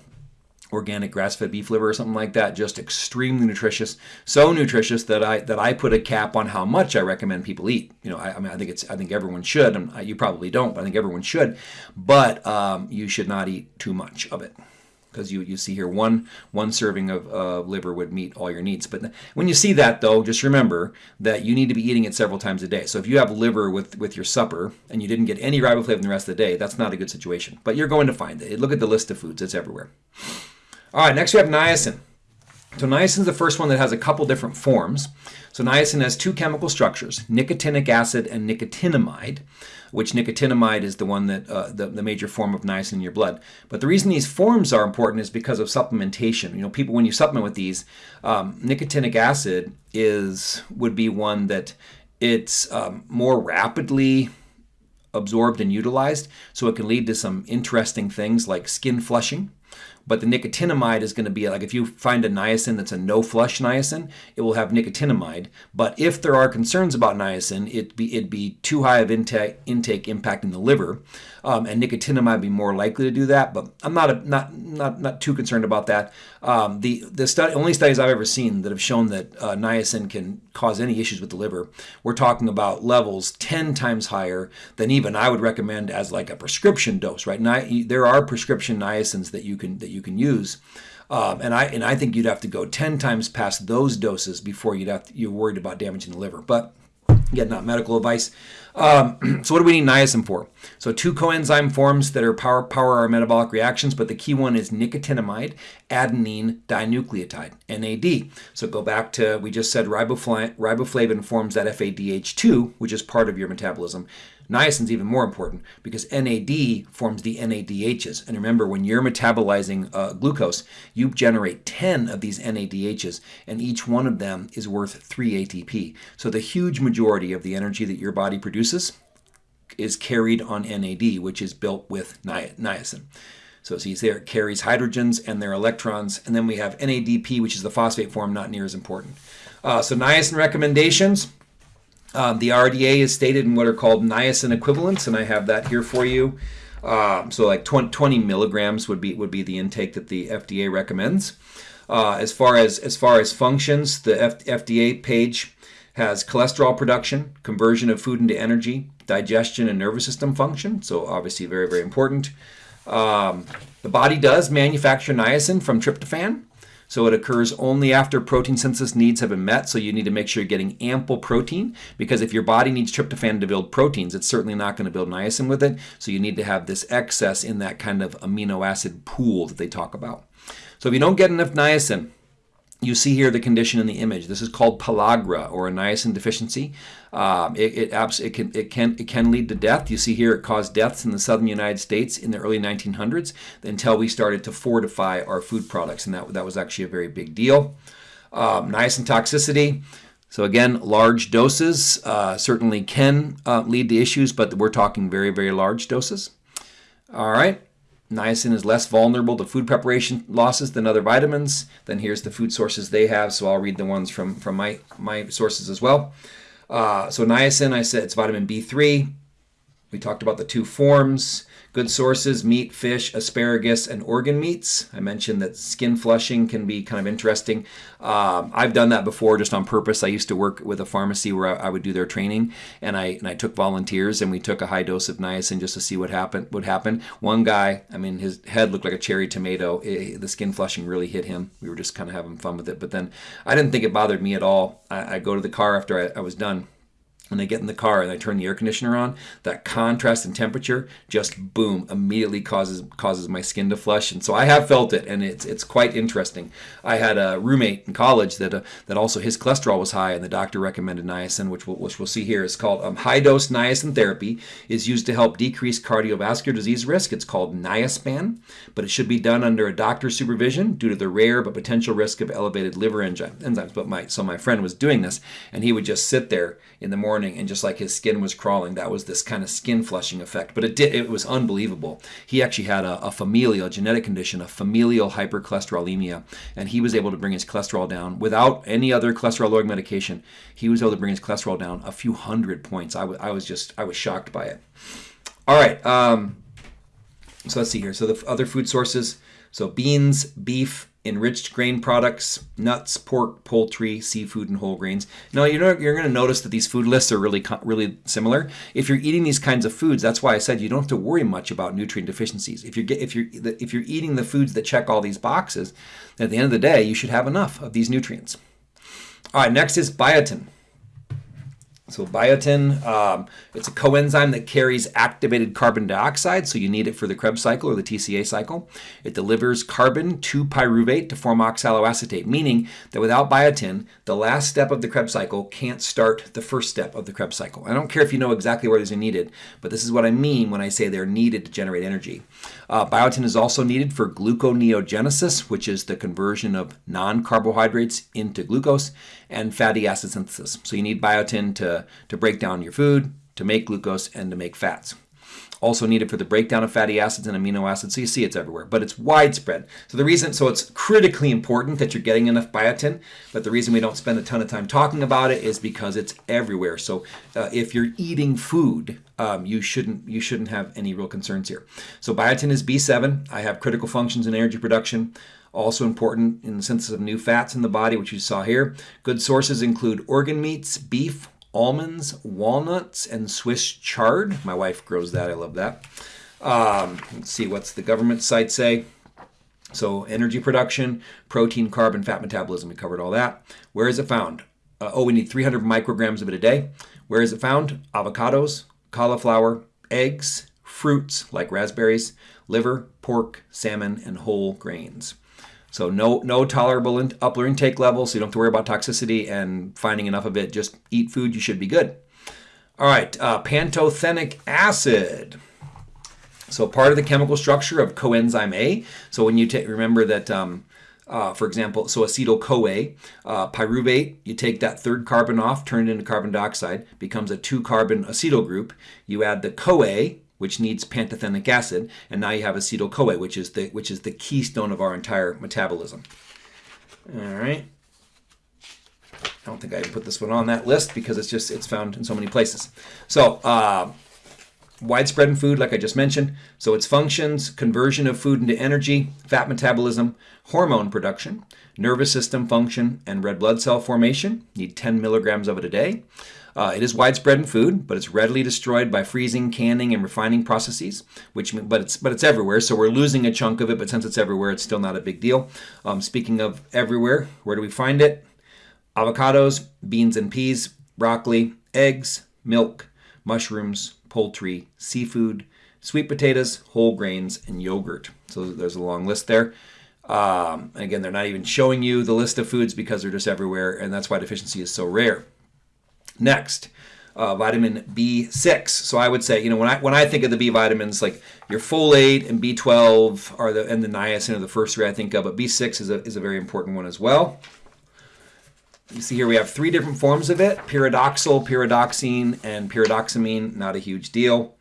organic grass-fed beef liver or something like that just extremely nutritious so nutritious that i that i put a cap on how much i recommend people eat you know i, I mean i think it's i think everyone should and you probably don't but i think everyone should but um, you should not eat too much of it because you, you see here one one serving of uh, liver would meet all your needs. But when you see that though, just remember that you need to be eating it several times a day. So if you have liver with, with your supper and you didn't get any riboflavin the rest of the day, that's not a good situation. But you're going to find it. Look at the list of foods; it's everywhere. All right, next we have niacin. So niacin is the first one that has a couple different forms. So niacin has two chemical structures, nicotinic acid and nicotinamide, which nicotinamide is the one that uh, the, the major form of niacin in your blood. But the reason these forms are important is because of supplementation. You know, people when you supplement with these, um, nicotinic acid is would be one that it's um, more rapidly absorbed and utilized, so it can lead to some interesting things like skin flushing. But the nicotinamide is going to be like if you find a niacin that's a no flush niacin, it will have nicotinamide. But if there are concerns about niacin, it'd be it'd be too high of intake intake impacting the liver, um, and nicotinamide be more likely to do that. But I'm not a, not not not too concerned about that. Um, the the study, only studies I've ever seen that have shown that uh, niacin can cause any issues with the liver, we're talking about levels 10 times higher than even I would recommend as like a prescription dose. Right now, there are prescription niacins that you can that you can use. Um, and I and I think you'd have to go 10 times past those doses before you'd have to, you're worried about damaging the liver. But Again, not medical advice. Um, so what do we need niacin for? So two coenzyme forms that are power, power our metabolic reactions, but the key one is nicotinamide adenine dinucleotide, NAD. So go back to, we just said riboflavin forms that FADH2, which is part of your metabolism. Niacin is even more important because NAD forms the NADHs. And remember, when you're metabolizing uh, glucose, you generate 10 of these NADHs, and each one of them is worth 3 ATP. So the huge majority of the energy that your body produces is carried on NAD, which is built with ni niacin. So see there, it carries hydrogens and their electrons. And then we have NADP, which is the phosphate form, not near as important. Uh, so niacin recommendations. Um, the RDA is stated in what are called niacin equivalents, and I have that here for you. Um, so like 20, 20, milligrams would be would be the intake that the FDA recommends. Uh, as far as as far as functions, the F FDA page has cholesterol production, conversion of food into energy, digestion and nervous system function. So obviously very very important. Um, the body does manufacture niacin from tryptophan. So it occurs only after protein synthesis needs have been met. So you need to make sure you're getting ample protein because if your body needs tryptophan to build proteins, it's certainly not going to build niacin with it. So you need to have this excess in that kind of amino acid pool that they talk about. So if you don't get enough niacin, you see here the condition in the image. This is called pellagra or a niacin deficiency. Um, it, it, it, can, it, can, it can lead to death. You see here it caused deaths in the southern United States in the early 1900s until we started to fortify our food products, and that, that was actually a very big deal. Um, niacin toxicity. So again, large doses uh, certainly can uh, lead to issues, but we're talking very, very large doses. All right. Niacin is less vulnerable to food preparation losses than other vitamins. Then here's the food sources they have, so I'll read the ones from, from my, my sources as well. Uh, so niacin, I said it's vitamin B3. We talked about the two forms. Good sources, meat, fish, asparagus, and organ meats. I mentioned that skin flushing can be kind of interesting. Um, I've done that before just on purpose. I used to work with a pharmacy where I, I, would do their training, and I and I took volunteers, and we took a high dose of niacin just to see what happened. What happened? One guy, I mean, his head looked like a cherry tomato. It, the skin flushing really hit him. We were just kind of having fun with it, but then I didn't think it bothered me at all. I, I go to the car after I, I was done when I get in the car and I turn the air conditioner on, that contrast in temperature just boom immediately causes causes my skin to flush. And so I have felt it, and it's it's quite interesting. I had a roommate in college that uh, that also his cholesterol was high, and the doctor recommended niacin, which we'll, which we'll see here is called um, high dose niacin therapy is used to help decrease cardiovascular disease risk. It's called Niaspan, but it should be done under a doctor's supervision due to the rare but potential risk of elevated liver enzymes. But my so my friend was doing this, and he would just sit there in the morning and just like his skin was crawling that was this kind of skin flushing effect. But it did it was unbelievable. He actually had a, a familial genetic condition a familial hypercholesterolemia and he was able to bring his cholesterol down without any other cholesterol lowering medication. He was able to bring his cholesterol down a few hundred points. I, was I was just i was shocked by it. All right um, so let's see here. So the other food sources. So beans, beef, enriched grain products, nuts, pork, poultry, seafood, and whole grains. Now you're you're going to notice that these food lists are really really similar. If you're eating these kinds of foods, that's why I said you don't have to worry much about nutrient deficiencies. If you're if you're if you're eating the foods that check all these boxes, at the end of the day, you should have enough of these nutrients. All right, next is biotin. So biotin, um, it's a coenzyme that carries activated carbon dioxide, so you need it for the Krebs cycle or the TCA cycle. It delivers carbon to pyruvate to form oxaloacetate, meaning that without biotin, the last step of the Krebs cycle can't start the first step of the Krebs cycle. I don't care if you know exactly where these are needed, but this is what I mean when I say they're needed to generate energy. Uh, biotin is also needed for gluconeogenesis, which is the conversion of non-carbohydrates into glucose, and fatty acid synthesis. So you need biotin to, to break down your food, to make glucose, and to make fats. Also needed for the breakdown of fatty acids and amino acids. So you see it's everywhere, but it's widespread. So the reason, so it's critically important that you're getting enough biotin, but the reason we don't spend a ton of time talking about it is because it's everywhere. So uh, if you're eating food, um, you shouldn't you shouldn't have any real concerns here. So biotin is B7. I have critical functions in energy production. Also important in the synthesis of new fats in the body, which you saw here. Good sources include organ meats, beef, almonds, walnuts, and Swiss chard. My wife grows that. I love that. Um, let's see, what's the government site say? So energy production, protein, carb, and fat metabolism. We covered all that. Where is it found? Uh, oh, we need 300 micrograms of it a day. Where is it found? Avocados, cauliflower, eggs, fruits like raspberries, liver, pork, salmon, and whole grains. So no no tolerable in, upper intake level, so you don't have to worry about toxicity and finding enough of it. Just eat food, you should be good. All right, uh, pantothenic acid. So part of the chemical structure of coenzyme A. So when you take, remember that, um, uh, for example, so acetyl-CoA, uh, pyruvate, you take that third carbon off, turn it into carbon dioxide, becomes a two-carbon acetyl group. You add the CoA, which needs pantothenic acid, and now you have acetyl-CoA, which is the which is the keystone of our entire metabolism. All right. I don't think I put this one on that list because it's just it's found in so many places. So uh, widespread in food, like I just mentioned. So its functions: conversion of food into energy, fat metabolism, hormone production, nervous system function, and red blood cell formation. Need 10 milligrams of it a day. Uh, it is widespread in food, but it's readily destroyed by freezing, canning, and refining processes. Which, but it's but it's everywhere, so we're losing a chunk of it. But since it's everywhere, it's still not a big deal. Um, speaking of everywhere, where do we find it? Avocados, beans and peas, broccoli, eggs, milk, mushrooms, poultry, seafood, sweet potatoes, whole grains, and yogurt. So there's a long list there. Um, again, they're not even showing you the list of foods because they're just everywhere, and that's why deficiency is so rare. Next, uh, vitamin B6. So I would say, you know, when I when I think of the B vitamins, like your folate and B12 are the and the niacin are the first three I think of, but B6 is a is a very important one as well. You see here we have three different forms of it: pyridoxal, pyridoxine, and pyridoxamine. Not a huge deal,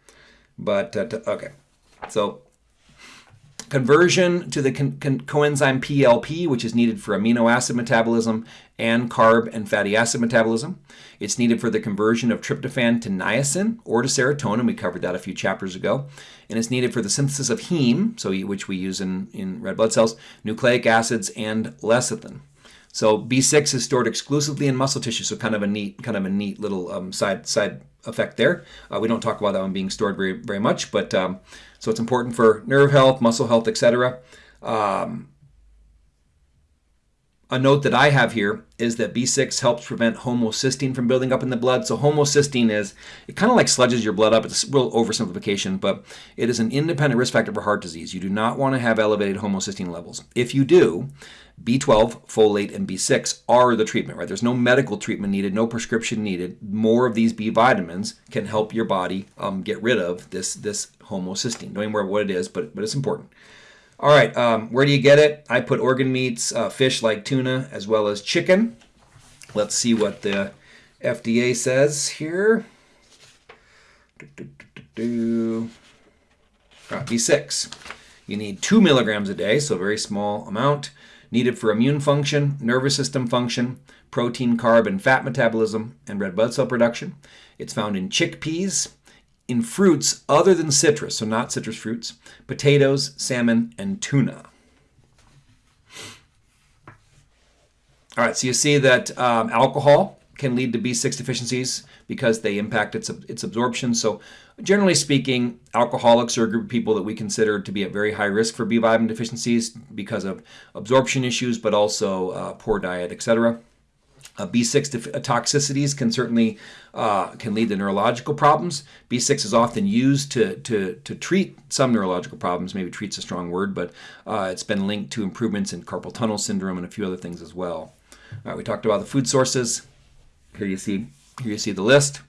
but uh, okay. So conversion to the coenzyme PLP, which is needed for amino acid metabolism and carb and fatty acid metabolism. It's needed for the conversion of tryptophan to niacin or to serotonin. We covered that a few chapters ago. And it's needed for the synthesis of heme, so which we use in, in red blood cells, nucleic acids, and lecithin. So B6 is stored exclusively in muscle tissue, so kind of a neat, kind of a neat little um, side side effect there. Uh, we don't talk about that one being stored very very much, but um, so it's important for nerve health, muscle health, etc. Um, a note that I have here is that B6 helps prevent homocysteine from building up in the blood. So homocysteine is, it kind of like sludges your blood up. It's a real oversimplification, but it is an independent risk factor for heart disease. You do not want to have elevated homocysteine levels. If you do, B12, folate, and B6 are the treatment, right? There's no medical treatment needed, no prescription needed. More of these B vitamins can help your body um, get rid of this, this homocysteine. Don't even worry what it is, but, but it's important. All right, um, where do you get it? I put organ meats, uh, fish like tuna, as well as chicken. Let's see what the FDA says here. Do, do, do, B6. You need two milligrams a day, so a very small amount needed for immune function, nervous system function, protein, carb, and fat metabolism, and red blood cell production. It's found in chickpeas, in fruits other than citrus, so not citrus fruits, potatoes, salmon, and tuna. All right, so you see that um, alcohol can lead to B6 deficiencies because they impact its, its absorption. So generally speaking, alcoholics are a group of people that we consider to be at very high risk for B vitamin deficiencies because of absorption issues, but also uh, poor diet, etc. Uh, B6 uh, toxicities can certainly uh, can lead to neurological problems. B6 is often used to, to, to treat some neurological problems. Maybe treat's a strong word, but uh, it's been linked to improvements in carpal tunnel syndrome and a few other things as well. All right, we talked about the food sources. Here you see here you see the list.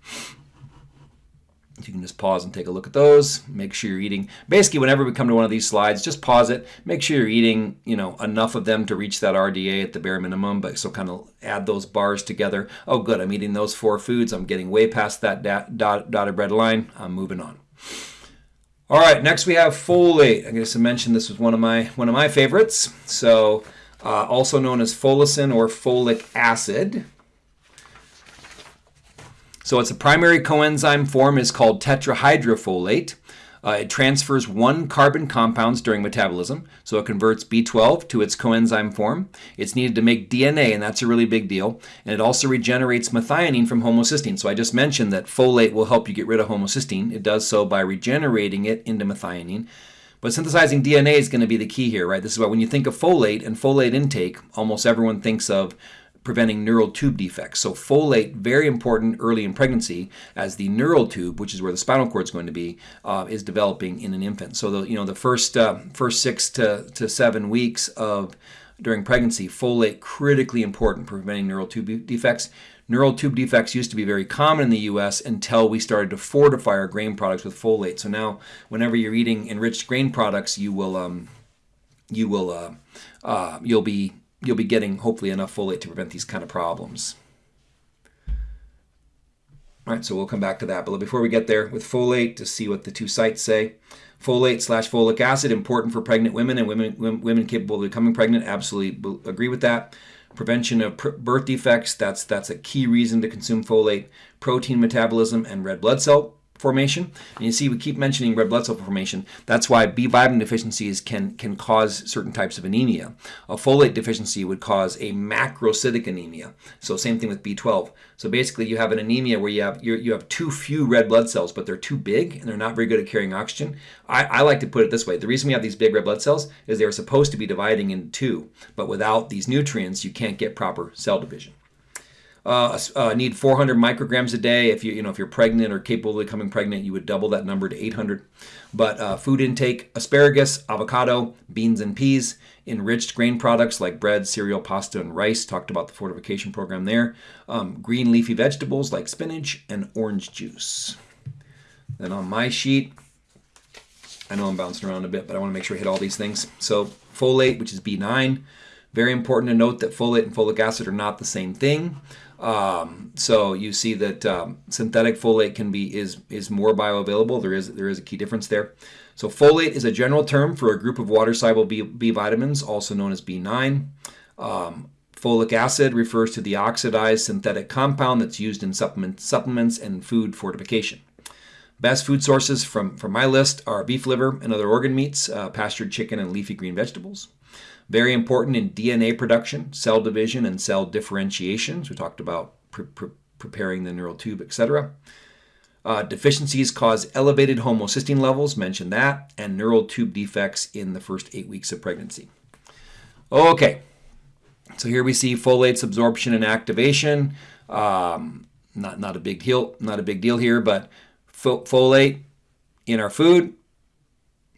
You can just pause and take a look at those. Make sure you're eating. Basically, whenever we come to one of these slides, just pause it. Make sure you're eating, you know, enough of them to reach that RDA at the bare minimum. But so kind of add those bars together. Oh, good. I'm eating those four foods. I'm getting way past that dot, dotted red line. I'm moving on. All right. Next we have folate. I guess I mentioned this was one of my one of my favorites. So, uh, also known as folacin or folic acid. So its a primary coenzyme form is called tetrahydrofolate. Uh, it transfers one carbon compounds during metabolism, so it converts B12 to its coenzyme form. It's needed to make DNA, and that's a really big deal. And it also regenerates methionine from homocysteine. So I just mentioned that folate will help you get rid of homocysteine. It does so by regenerating it into methionine. But synthesizing DNA is going to be the key here, right? This is why when you think of folate and folate intake, almost everyone thinks of preventing neural tube defects. So folate, very important early in pregnancy, as the neural tube, which is where the spinal cord is going to be, uh, is developing in an infant. So the you know the first uh, first six to, to seven weeks of during pregnancy, folate critically important preventing neural tube defects. Neural tube defects used to be very common in the U.S. until we started to fortify our grain products with folate. So now, whenever you're eating enriched grain products, you will um, you will uh, uh you'll be you'll be getting hopefully enough folate to prevent these kind of problems. All right, so we'll come back to that. But before we get there, with folate, to see what the two sites say. Folate slash folic acid, important for pregnant women and women, women capable of becoming pregnant. Absolutely agree with that. Prevention of birth defects, that's, that's a key reason to consume folate. Protein metabolism and red blood cell formation. And you see, we keep mentioning red blood cell formation. That's why B vitamin deficiencies can, can cause certain types of anemia. A folate deficiency would cause a macrocytic anemia. So same thing with B12. So basically, you have an anemia where you have you have too few red blood cells, but they're too big and they're not very good at carrying oxygen. I, I like to put it this way: the reason we have these big red blood cells is they're supposed to be dividing into two, but without these nutrients, you can't get proper cell division. Uh, uh, need 400 micrograms a day. If you you know if you're pregnant or capable of becoming pregnant, you would double that number to 800. But uh, food intake: asparagus, avocado, beans and peas, enriched grain products like bread, cereal, pasta, and rice. Talked about the fortification program there. Um, green leafy vegetables like spinach and orange juice. Then on my sheet, I know I'm bouncing around a bit, but I want to make sure I hit all these things. So folate, which is B9. Very important to note that folate and folic acid are not the same thing. Um, so you see that um, synthetic folate can be is is more bioavailable. There is there is a key difference there. So folate is a general term for a group of water-soluble B, B, vitamins, also known as B9. Um, folic acid refers to the oxidized synthetic compound that's used in supplement, supplements and food fortification. Best food sources from, from my list are beef liver and other organ meats, uh, pastured chicken, and leafy green vegetables. Very important in DNA production, cell division, and cell differentiation. So we talked about pre pre preparing the neural tube, etc. Uh, deficiencies cause elevated homocysteine levels, mentioned that, and neural tube defects in the first eight weeks of pregnancy. Okay, so here we see folate's absorption and activation. Um, not not a big deal, not a big deal here, but folate in our food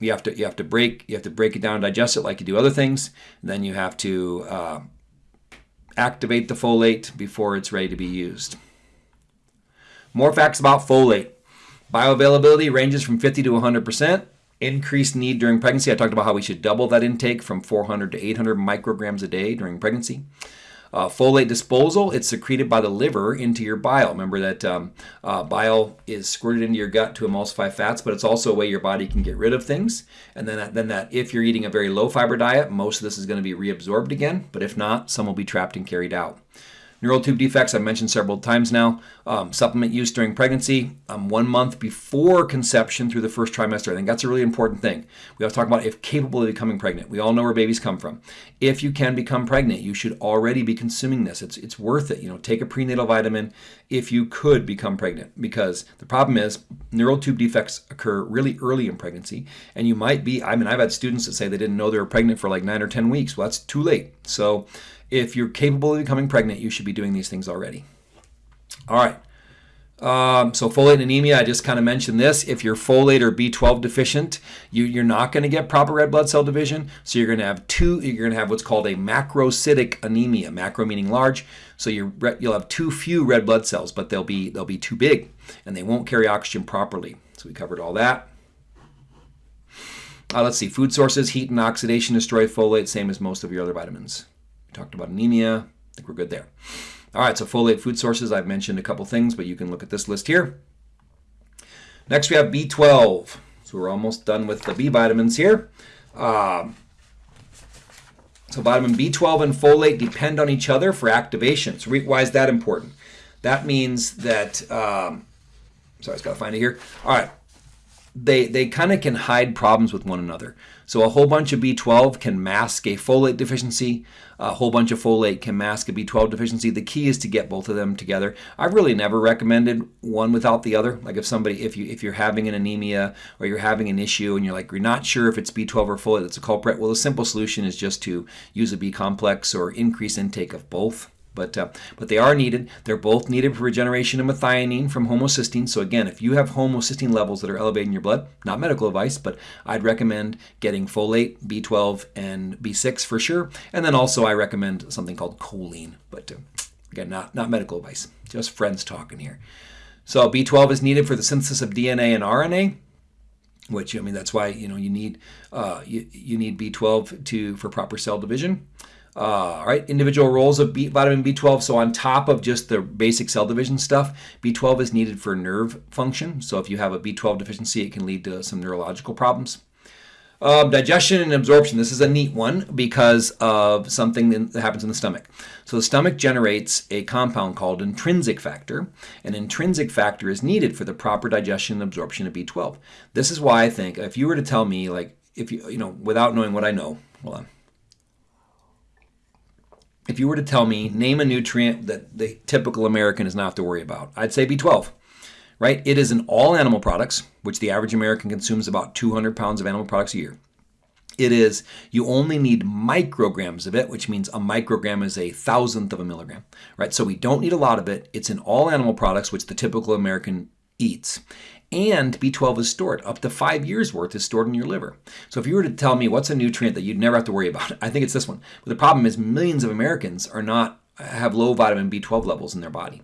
you have to you have to break you have to break it down and digest it like you do other things. Then you have to uh, activate the folate before it's ready to be used. More facts about folate. Bioavailability ranges from 50 to 100 percent. Increased need during pregnancy. I talked about how we should double that intake from 400 to 800 micrograms a day during pregnancy. Uh, folate disposal, it's secreted by the liver into your bile. Remember that um, uh, bile is squirted into your gut to emulsify fats, but it's also a way your body can get rid of things. And then that, then that if you're eating a very low fiber diet, most of this is going to be reabsorbed again. But if not, some will be trapped and carried out. Neural tube defects, I've mentioned several times now. Um, supplement use during pregnancy, um, one month before conception through the first trimester. I think that's a really important thing. We have to talk about if capable of becoming pregnant. We all know where babies come from. If you can become pregnant, you should already be consuming this. It's, it's worth it. You know, take a prenatal vitamin if you could become pregnant because the problem is neural tube defects occur really early in pregnancy and you might be, I mean, I've had students that say they didn't know they were pregnant for like nine or 10 weeks. Well, that's too late. So if you're capable of becoming pregnant, you should be doing these things already. All right. Um, so folate anemia, I just kind of mentioned this. If you're folate or B12 deficient, you, are not going to get proper red blood cell division. So you're going to have two. You're going to have what's called a macrocytic anemia. Macro meaning large. So you will have too few red blood cells, but they'll be they'll be too big, and they won't carry oxygen properly. So we covered all that. Uh, let's see. Food sources, heat and oxidation destroy folate, same as most of your other vitamins. We talked about anemia. I think we're good there. All right, so folate food sources, I've mentioned a couple things, but you can look at this list here. Next, we have B12. So we're almost done with the B vitamins here. Um, so vitamin B12 and folate depend on each other for activation. So why is that important? That means that, um, sorry, I just got to find it here. All right, they, they kind of can hide problems with one another. So a whole bunch of B12 can mask a folate deficiency. A whole bunch of folate can mask a B12 deficiency. The key is to get both of them together. I've really never recommended one without the other. Like if somebody, if you if you're having an anemia or you're having an issue and you're like you're not sure if it's B12 or folate that's a culprit, well, the simple solution is just to use a B complex or increase intake of both. But, uh, but they are needed. They're both needed for regeneration of methionine from homocysteine. So again, if you have homocysteine levels that are elevated in your blood, not medical advice, but I'd recommend getting folate, B12, and B6 for sure. And then also I recommend something called choline. But uh, again, not, not medical advice, just friends talking here. So B12 is needed for the synthesis of DNA and RNA which I mean that's why you know you need uh, you, you need B12 to for proper cell division. Uh, all right, individual roles of B, vitamin B12. So on top of just the basic cell division stuff, B12 is needed for nerve function. So if you have a B12 deficiency, it can lead to some neurological problems. Um, digestion and absorption. This is a neat one because of something that happens in the stomach. So the stomach generates a compound called intrinsic factor. An intrinsic factor is needed for the proper digestion and absorption of B12. This is why I think if you were to tell me, like, if you, you know, without knowing what I know, hold on if you were to tell me, name a nutrient that the typical American is not have to worry about, I'd say B12, right? It is in all animal products, which the average American consumes about 200 pounds of animal products a year. It is, you only need micrograms of it, which means a microgram is a thousandth of a milligram, right? So we don't need a lot of it. It's in all animal products, which the typical American eats and B12 is stored. Up to five years worth is stored in your liver. So if you were to tell me what's a nutrient that you'd never have to worry about, I think it's this one. But the problem is millions of Americans are not have low vitamin B12 levels in their body.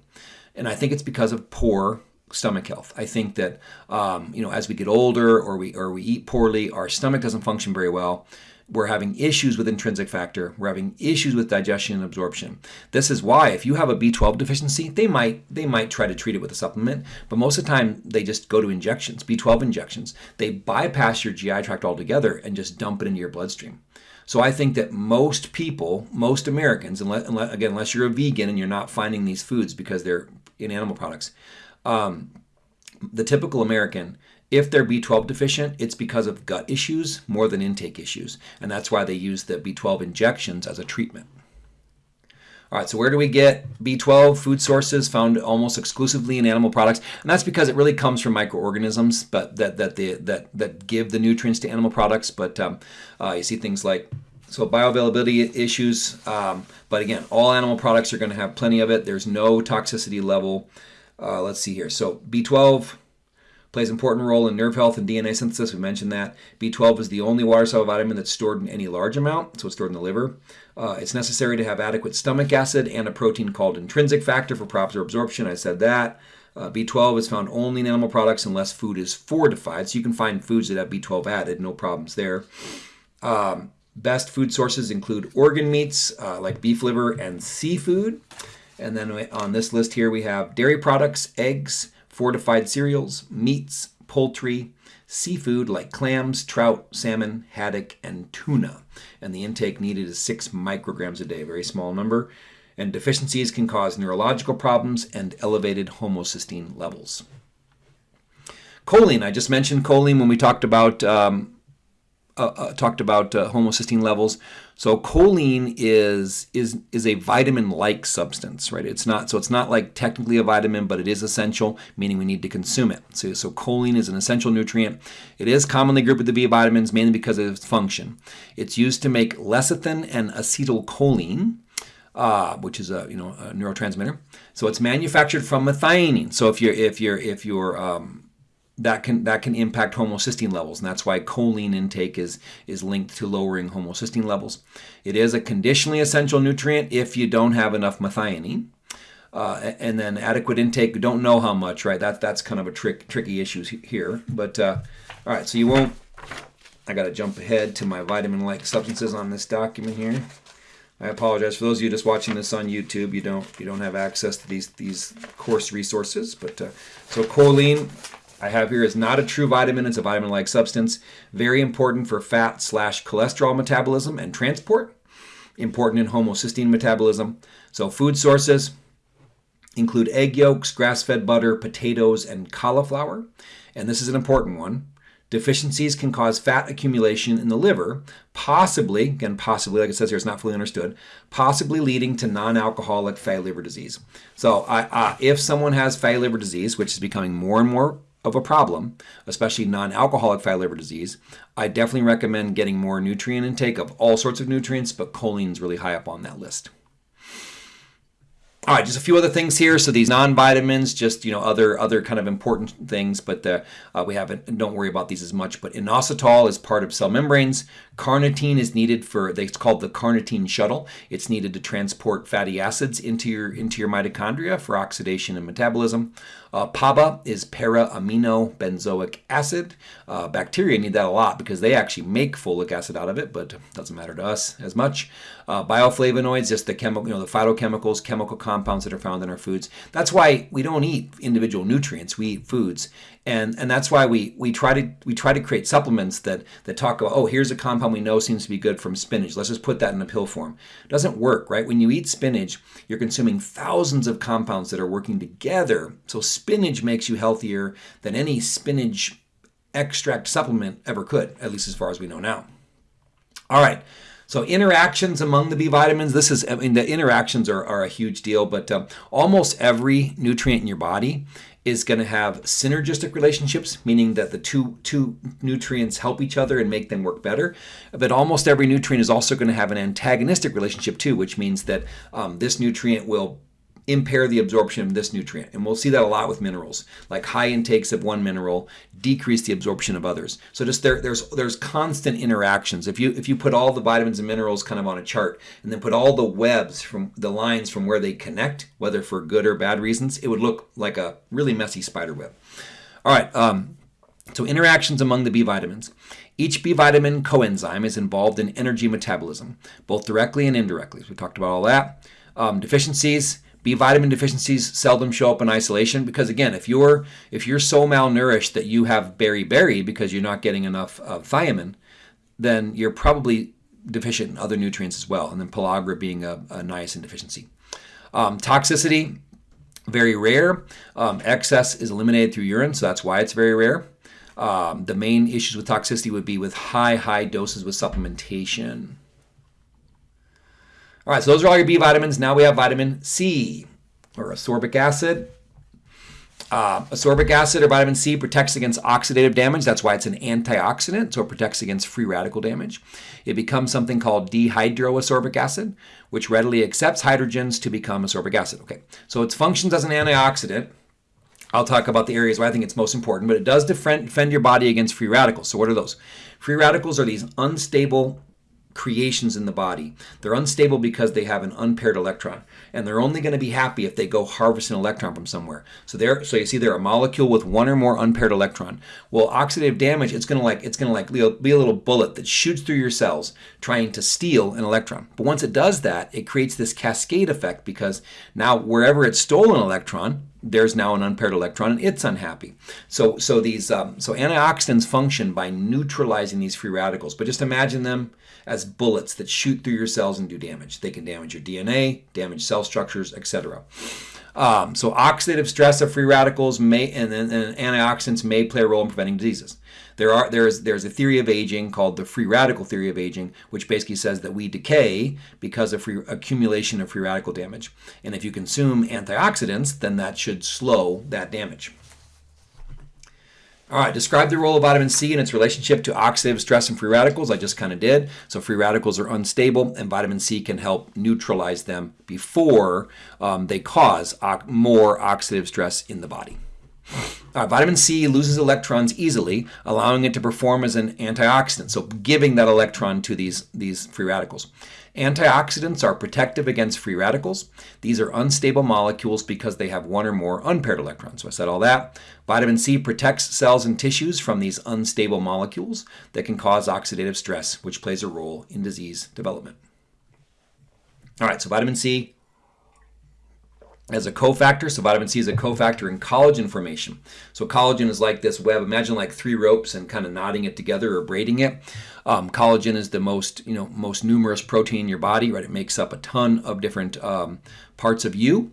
And I think it's because of poor stomach health. I think that um, you know as we get older or we or we eat poorly, our stomach doesn't function very well. We're having issues with intrinsic factor. We're having issues with digestion and absorption. This is why if you have a B12 deficiency, they might they might try to treat it with a supplement, but most of the time they just go to injections, B12 injections. They bypass your GI tract altogether and just dump it into your bloodstream. So I think that most people, most Americans, unless, unless again, unless you're a vegan and you're not finding these foods because they're in animal products, um, the typical American if they're B12 deficient, it's because of gut issues more than intake issues. And that's why they use the B12 injections as a treatment. All right, so where do we get B12? Food sources found almost exclusively in animal products, and that's because it really comes from microorganisms, but that that the, that that give the nutrients to animal products. But um, uh, you see things like so bioavailability issues. Um, but again, all animal products are going to have plenty of it. There's no toxicity level. Uh, let's see here. So B12 plays an important role in nerve health and DNA synthesis. We mentioned that. B12 is the only water soluble vitamin that's stored in any large amount, so it's stored in the liver. Uh, it's necessary to have adequate stomach acid and a protein called intrinsic factor for proper absorption. I said that. Uh, B12 is found only in animal products unless food is fortified. So you can find foods that have B12 added, no problems there. Um, best food sources include organ meats uh, like beef liver and seafood. And then on this list here, we have dairy products, eggs, fortified cereals, meats, poultry, seafood like clams, trout, salmon, haddock, and tuna. And the intake needed is 6 micrograms a day, very small number. and deficiencies can cause neurological problems and elevated homocysteine levels. Choline, I just mentioned choline when we talked about um, uh, uh, talked about uh, homocysteine levels. So choline is is is a vitamin-like substance, right? It's not so it's not like technically a vitamin, but it is essential, meaning we need to consume it. So, so choline is an essential nutrient. It is commonly grouped with the B vitamins mainly because of its function. It's used to make lecithin and acetylcholine. Uh, which is a you know a neurotransmitter. So it's manufactured from methionine. So if you're if you're if you're um, that can that can impact homocysteine levels, and that's why choline intake is is linked to lowering homocysteine levels. It is a conditionally essential nutrient if you don't have enough methionine. Uh, and then adequate intake, don't know how much, right? That, that's kind of a trick, tricky issue here. But, uh, all right, so you won't, I got to jump ahead to my vitamin-like substances on this document here. I apologize for those of you just watching this on YouTube. You don't you don't have access to these these course resources. But uh, so choline, I have here is not a true vitamin. It's a vitamin-like substance. Very important for fat slash cholesterol metabolism and transport. Important in homocysteine metabolism. So food sources include egg yolks, grass-fed butter, potatoes, and cauliflower. And this is an important one. Deficiencies can cause fat accumulation in the liver, possibly, again, possibly, like it says here, it's not fully understood, possibly leading to non-alcoholic fatty liver disease. So uh, if someone has fatty liver disease, which is becoming more and more of a problem, especially non-alcoholic fatty liver disease, I definitely recommend getting more nutrient intake of all sorts of nutrients, but choline is really high up on that list. All right, just a few other things here. So these non-vitamins, just you know, other other kind of important things, but uh, uh, we haven't. Don't worry about these as much. But inositol is part of cell membranes. Carnitine is needed for. It's called the carnitine shuttle. It's needed to transport fatty acids into your into your mitochondria for oxidation and metabolism. Uh, PABA is para-amino benzoic acid. Uh, bacteria need that a lot because they actually make folic acid out of it, but doesn't matter to us as much. Uh, bioflavonoids, just the chemical, you know, the phytochemicals, chemical compounds that are found in our foods. That's why we don't eat individual nutrients. We eat foods, and and that's why we we try to we try to create supplements that that talk about oh here's a compound we know seems to be good from spinach. Let's just put that in a pill form. It doesn't work right? When you eat spinach you're consuming thousands of compounds that are working together. So spinach makes you healthier than any spinach extract supplement ever could at least as far as we know now. All right. So interactions among the B vitamins, this is, I mean, the interactions are, are a huge deal, but um, almost every nutrient in your body is going to have synergistic relationships, meaning that the two, two nutrients help each other and make them work better. But almost every nutrient is also going to have an antagonistic relationship too, which means that um, this nutrient will impair the absorption of this nutrient. And we'll see that a lot with minerals. Like high intakes of one mineral decrease the absorption of others. So just there, there's there's constant interactions. If you if you put all the vitamins and minerals kind of on a chart and then put all the webs from the lines from where they connect, whether for good or bad reasons, it would look like a really messy spider web. All right. Um, so interactions among the B vitamins. Each B vitamin coenzyme is involved in energy metabolism, both directly and indirectly. We talked about all that. Um, deficiencies B vitamin deficiencies seldom show up in isolation because again, if you're if you're so malnourished that you have beriberi because you're not getting enough uh, thiamine, then you're probably deficient in other nutrients as well. And then pellagra being a, a niacin deficiency. Um, toxicity, very rare. Um, excess is eliminated through urine, so that's why it's very rare. Um, the main issues with toxicity would be with high, high doses with supplementation. All right, so those are all your B vitamins. Now we have vitamin C, or ascorbic acid. Uh, ascorbic acid or vitamin C protects against oxidative damage. That's why it's an antioxidant, so it protects against free radical damage. It becomes something called dehydroascorbic acid, which readily accepts hydrogens to become ascorbic acid. Okay, so it functions as an antioxidant. I'll talk about the areas where I think it's most important, but it does defend, defend your body against free radicals. So what are those? Free radicals are these unstable creations in the body. They're unstable because they have an unpaired electron, and they're only going to be happy if they go harvest an electron from somewhere. So there, so you see, they're a molecule with one or more unpaired electron. Well, oxidative damage, it's going to like it's going to like be a little bullet that shoots through your cells trying to steal an electron. But once it does that, it creates this cascade effect because now wherever it stole an electron, there's now an unpaired electron and it's unhappy. So so these um, so antioxidants function by neutralizing these free radicals. But just imagine them as bullets that shoot through your cells and do damage. They can damage your DNA, damage cell structures, etc. Um, so oxidative stress of free radicals may and, and, and antioxidants may play a role in preventing diseases. There are there's there's a theory of aging called the free radical theory of aging, which basically says that we decay because of free accumulation of free radical damage. And if you consume antioxidants, then that should slow that damage. All right, describe the role of vitamin C and its relationship to oxidative stress and free radicals. I just kind of did. So free radicals are unstable, and vitamin C can help neutralize them before um, they cause more oxidative stress in the body. Vitamin C loses electrons easily, allowing it to perform as an antioxidant, so giving that electron to these, these free radicals. Antioxidants are protective against free radicals. These are unstable molecules because they have one or more unpaired electrons. So I said all that. Vitamin C protects cells and tissues from these unstable molecules that can cause oxidative stress, which plays a role in disease development. All right, so vitamin C as a cofactor. So vitamin C is a cofactor in collagen formation. So collagen is like this web. Imagine like three ropes and kind of knotting it together or braiding it. Um, collagen is the most, you know, most numerous protein in your body, right? It makes up a ton of different um, parts of you.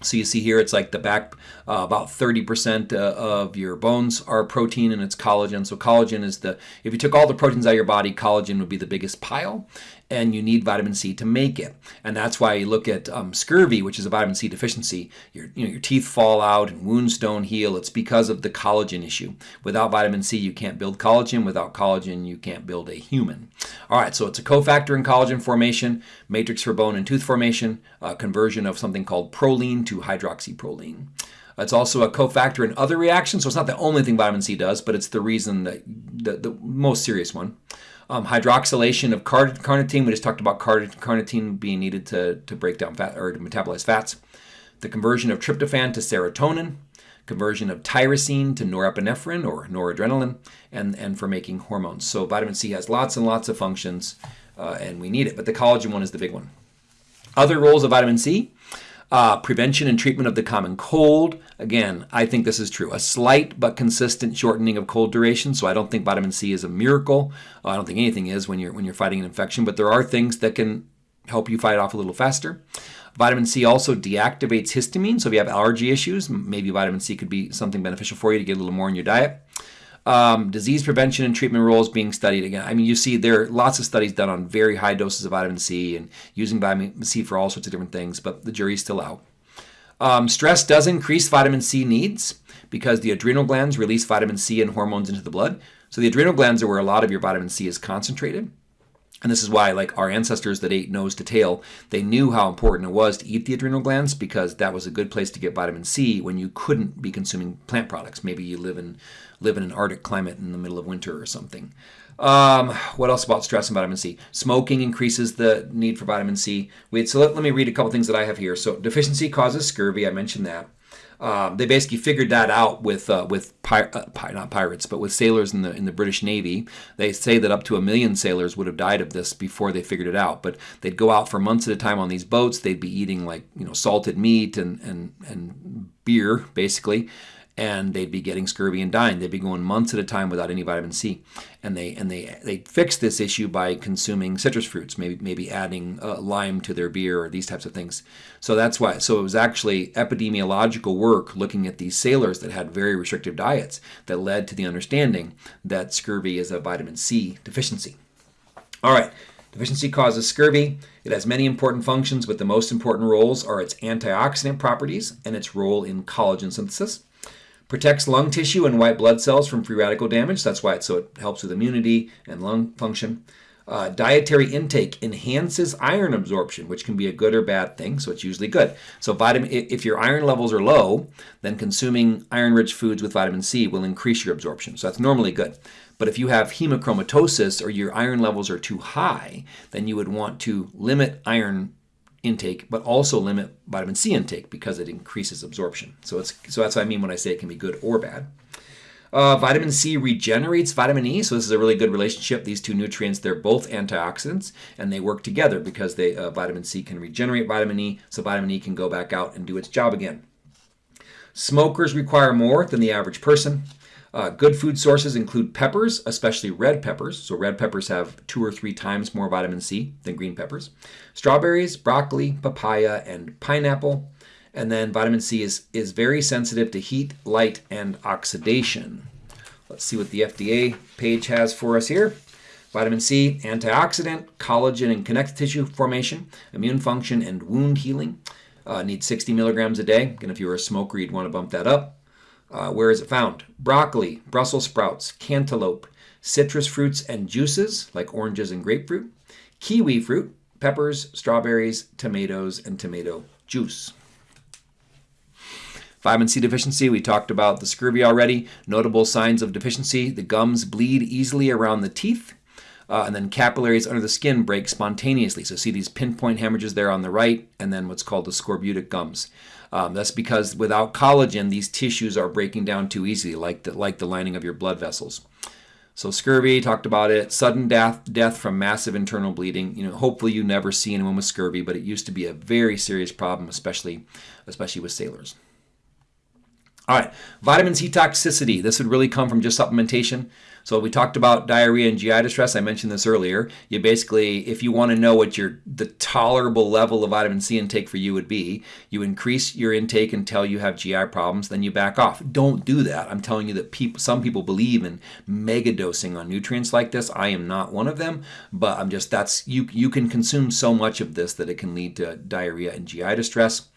So you see here, it's like the back, uh, about 30% uh, of your bones are protein and it's collagen. So collagen is the, if you took all the proteins out of your body, collagen would be the biggest pile and you need vitamin C to make it. And that's why you look at um, scurvy, which is a vitamin C deficiency. Your, you know, your teeth fall out and wounds don't heal. It's because of the collagen issue. Without vitamin C, you can't build collagen. Without collagen, you can't build a human. All right, so it's a cofactor in collagen formation, matrix for bone and tooth formation, uh, conversion of something called proline to hydroxyproline. It's also a cofactor in other reactions, so it's not the only thing vitamin C does, but it's the reason that the, the most serious one. Um, hydroxylation of carnitine, we just talked about carnitine being needed to, to break down fat or to metabolize fats. The conversion of tryptophan to serotonin, conversion of tyrosine to norepinephrine or noradrenaline, and, and for making hormones. So vitamin C has lots and lots of functions, uh, and we need it, but the collagen one is the big one. Other roles of vitamin C uh, prevention and treatment of the common cold. Again, I think this is true. A slight but consistent shortening of cold duration. So I don't think vitamin C is a miracle. I don't think anything is when you're when you're fighting an infection. But there are things that can help you fight off a little faster. Vitamin C also deactivates histamine. So if you have allergy issues, maybe vitamin C could be something beneficial for you to get a little more in your diet. Um, disease prevention and treatment roles being studied again. I mean, you see there are lots of studies done on very high doses of vitamin C and using vitamin C for all sorts of different things, but the jury's still out. Um, stress does increase vitamin C needs because the adrenal glands release vitamin C and hormones into the blood. So the adrenal glands are where a lot of your vitamin C is concentrated. And this is why, like our ancestors that ate nose to tail, they knew how important it was to eat the adrenal glands because that was a good place to get vitamin C when you couldn't be consuming plant products. Maybe you live in live in an Arctic climate in the middle of winter or something. Um, what else about stress and vitamin C? Smoking increases the need for vitamin C. Wait, so let, let me read a couple things that I have here. So deficiency causes scurvy. I mentioned that. Um, they basically figured that out with uh, with pir- uh, not pirates, but with sailors in the in the British Navy. They say that up to a million sailors would have died of this before they figured it out. But they'd go out for months at a time on these boats. They'd be eating like you know salted meat and and and beer basically and they'd be getting scurvy and dying. They'd be going months at a time without any vitamin C, and they and they they fixed this issue by consuming citrus fruits, maybe maybe adding uh, lime to their beer or these types of things. So that's why. So it was actually epidemiological work looking at these sailors that had very restrictive diets that led to the understanding that scurvy is a vitamin C deficiency. All right. Deficiency causes scurvy. It has many important functions, but the most important roles are its antioxidant properties and its role in collagen synthesis. Protects lung tissue and white blood cells from free radical damage. That's why it, so it helps with immunity and lung function. Uh, dietary intake enhances iron absorption, which can be a good or bad thing, so it's usually good. So vitamin, if your iron levels are low, then consuming iron-rich foods with vitamin C will increase your absorption. So that's normally good. But if you have hemochromatosis or your iron levels are too high, then you would want to limit iron intake, but also limit vitamin C intake because it increases absorption. So it's so that's what I mean when I say it can be good or bad. Uh, vitamin C regenerates vitamin E, so this is a really good relationship. These two nutrients, they're both antioxidants, and they work together because they uh, vitamin C can regenerate vitamin E, so vitamin E can go back out and do its job again. Smokers require more than the average person. Uh, good food sources include peppers, especially red peppers. So red peppers have two or three times more vitamin C than green peppers. Strawberries, broccoli, papaya, and pineapple. And then vitamin C is, is very sensitive to heat, light, and oxidation. Let's see what the FDA page has for us here. Vitamin C, antioxidant, collagen and connective tissue formation, immune function, and wound healing. Uh, need 60 milligrams a day. And if you're a smoker, you'd want to bump that up. Uh, where is it found? Broccoli, Brussels sprouts, cantaloupe, citrus fruits and juices like oranges and grapefruit, kiwi fruit, peppers, strawberries, tomatoes, and tomato juice. Vitamin C deficiency, we talked about the scurvy already. Notable signs of deficiency the gums bleed easily around the teeth. Uh, and then capillaries under the skin break spontaneously. So see these pinpoint hemorrhages there on the right, and then what's called the scorbutic gums. Um, that's because without collagen, these tissues are breaking down too easily, like the, like the lining of your blood vessels. So scurvy, talked about it. Sudden death, death from massive internal bleeding. You know, hopefully you never see anyone with scurvy, but it used to be a very serious problem, especially, especially with sailors. All right, vitamin C toxicity. This would really come from just supplementation. So we talked about diarrhea and GI distress. I mentioned this earlier. You basically, if you want to know what your the tolerable level of vitamin C intake for you would be, you increase your intake until you have GI problems, then you back off. Don't do that. I'm telling you that people, some people believe in mega dosing on nutrients like this. I am not one of them, but I'm just that's you. You can consume so much of this that it can lead to diarrhea and GI distress.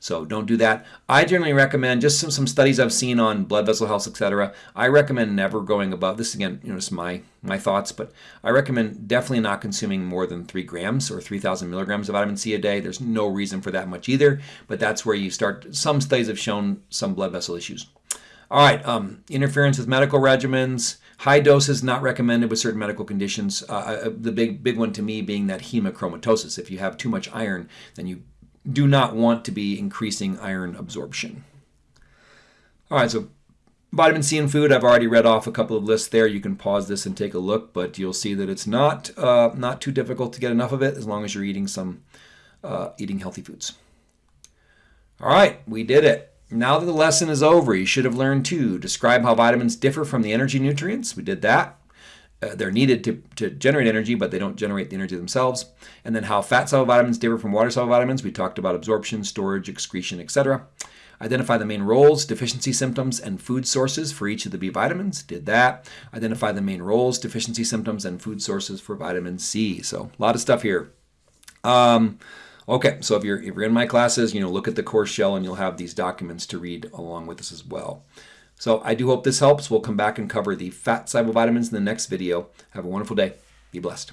So don't do that. I generally recommend just some, some studies I've seen on blood vessel health, etc. I recommend never going above this again, you know, just my my thoughts, but I recommend definitely not consuming more than three grams or 3,000 milligrams of vitamin C a day. There's no reason for that much either, but that's where you start. Some studies have shown some blood vessel issues. All right, um, interference with medical regimens. High doses not recommended with certain medical conditions. Uh, uh the big big one to me being that hemochromatosis. If you have too much iron, then you do not want to be increasing iron absorption. All right, so vitamin C in food, I've already read off a couple of lists there. You can pause this and take a look, but you'll see that it's not uh, not too difficult to get enough of it as long as you're eating some uh, eating healthy foods. All right, we did it. Now that the lesson is over, you should have learned to describe how vitamins differ from the energy nutrients. We did that uh, they're needed to, to generate energy, but they don't generate the energy themselves. And then how fat soluble vitamins differ from water soluble vitamins. We talked about absorption, storage, excretion, etc. Identify the main roles, deficiency symptoms, and food sources for each of the B vitamins. Did that. Identify the main roles, deficiency symptoms, and food sources for vitamin C. So a lot of stuff here. Um, okay, so if you're if you're in my classes, you know, look at the course shell, and you'll have these documents to read along with this as well. So I do hope this helps. We'll come back and cover the fat soluble vitamins in the next video. Have a wonderful day. Be blessed.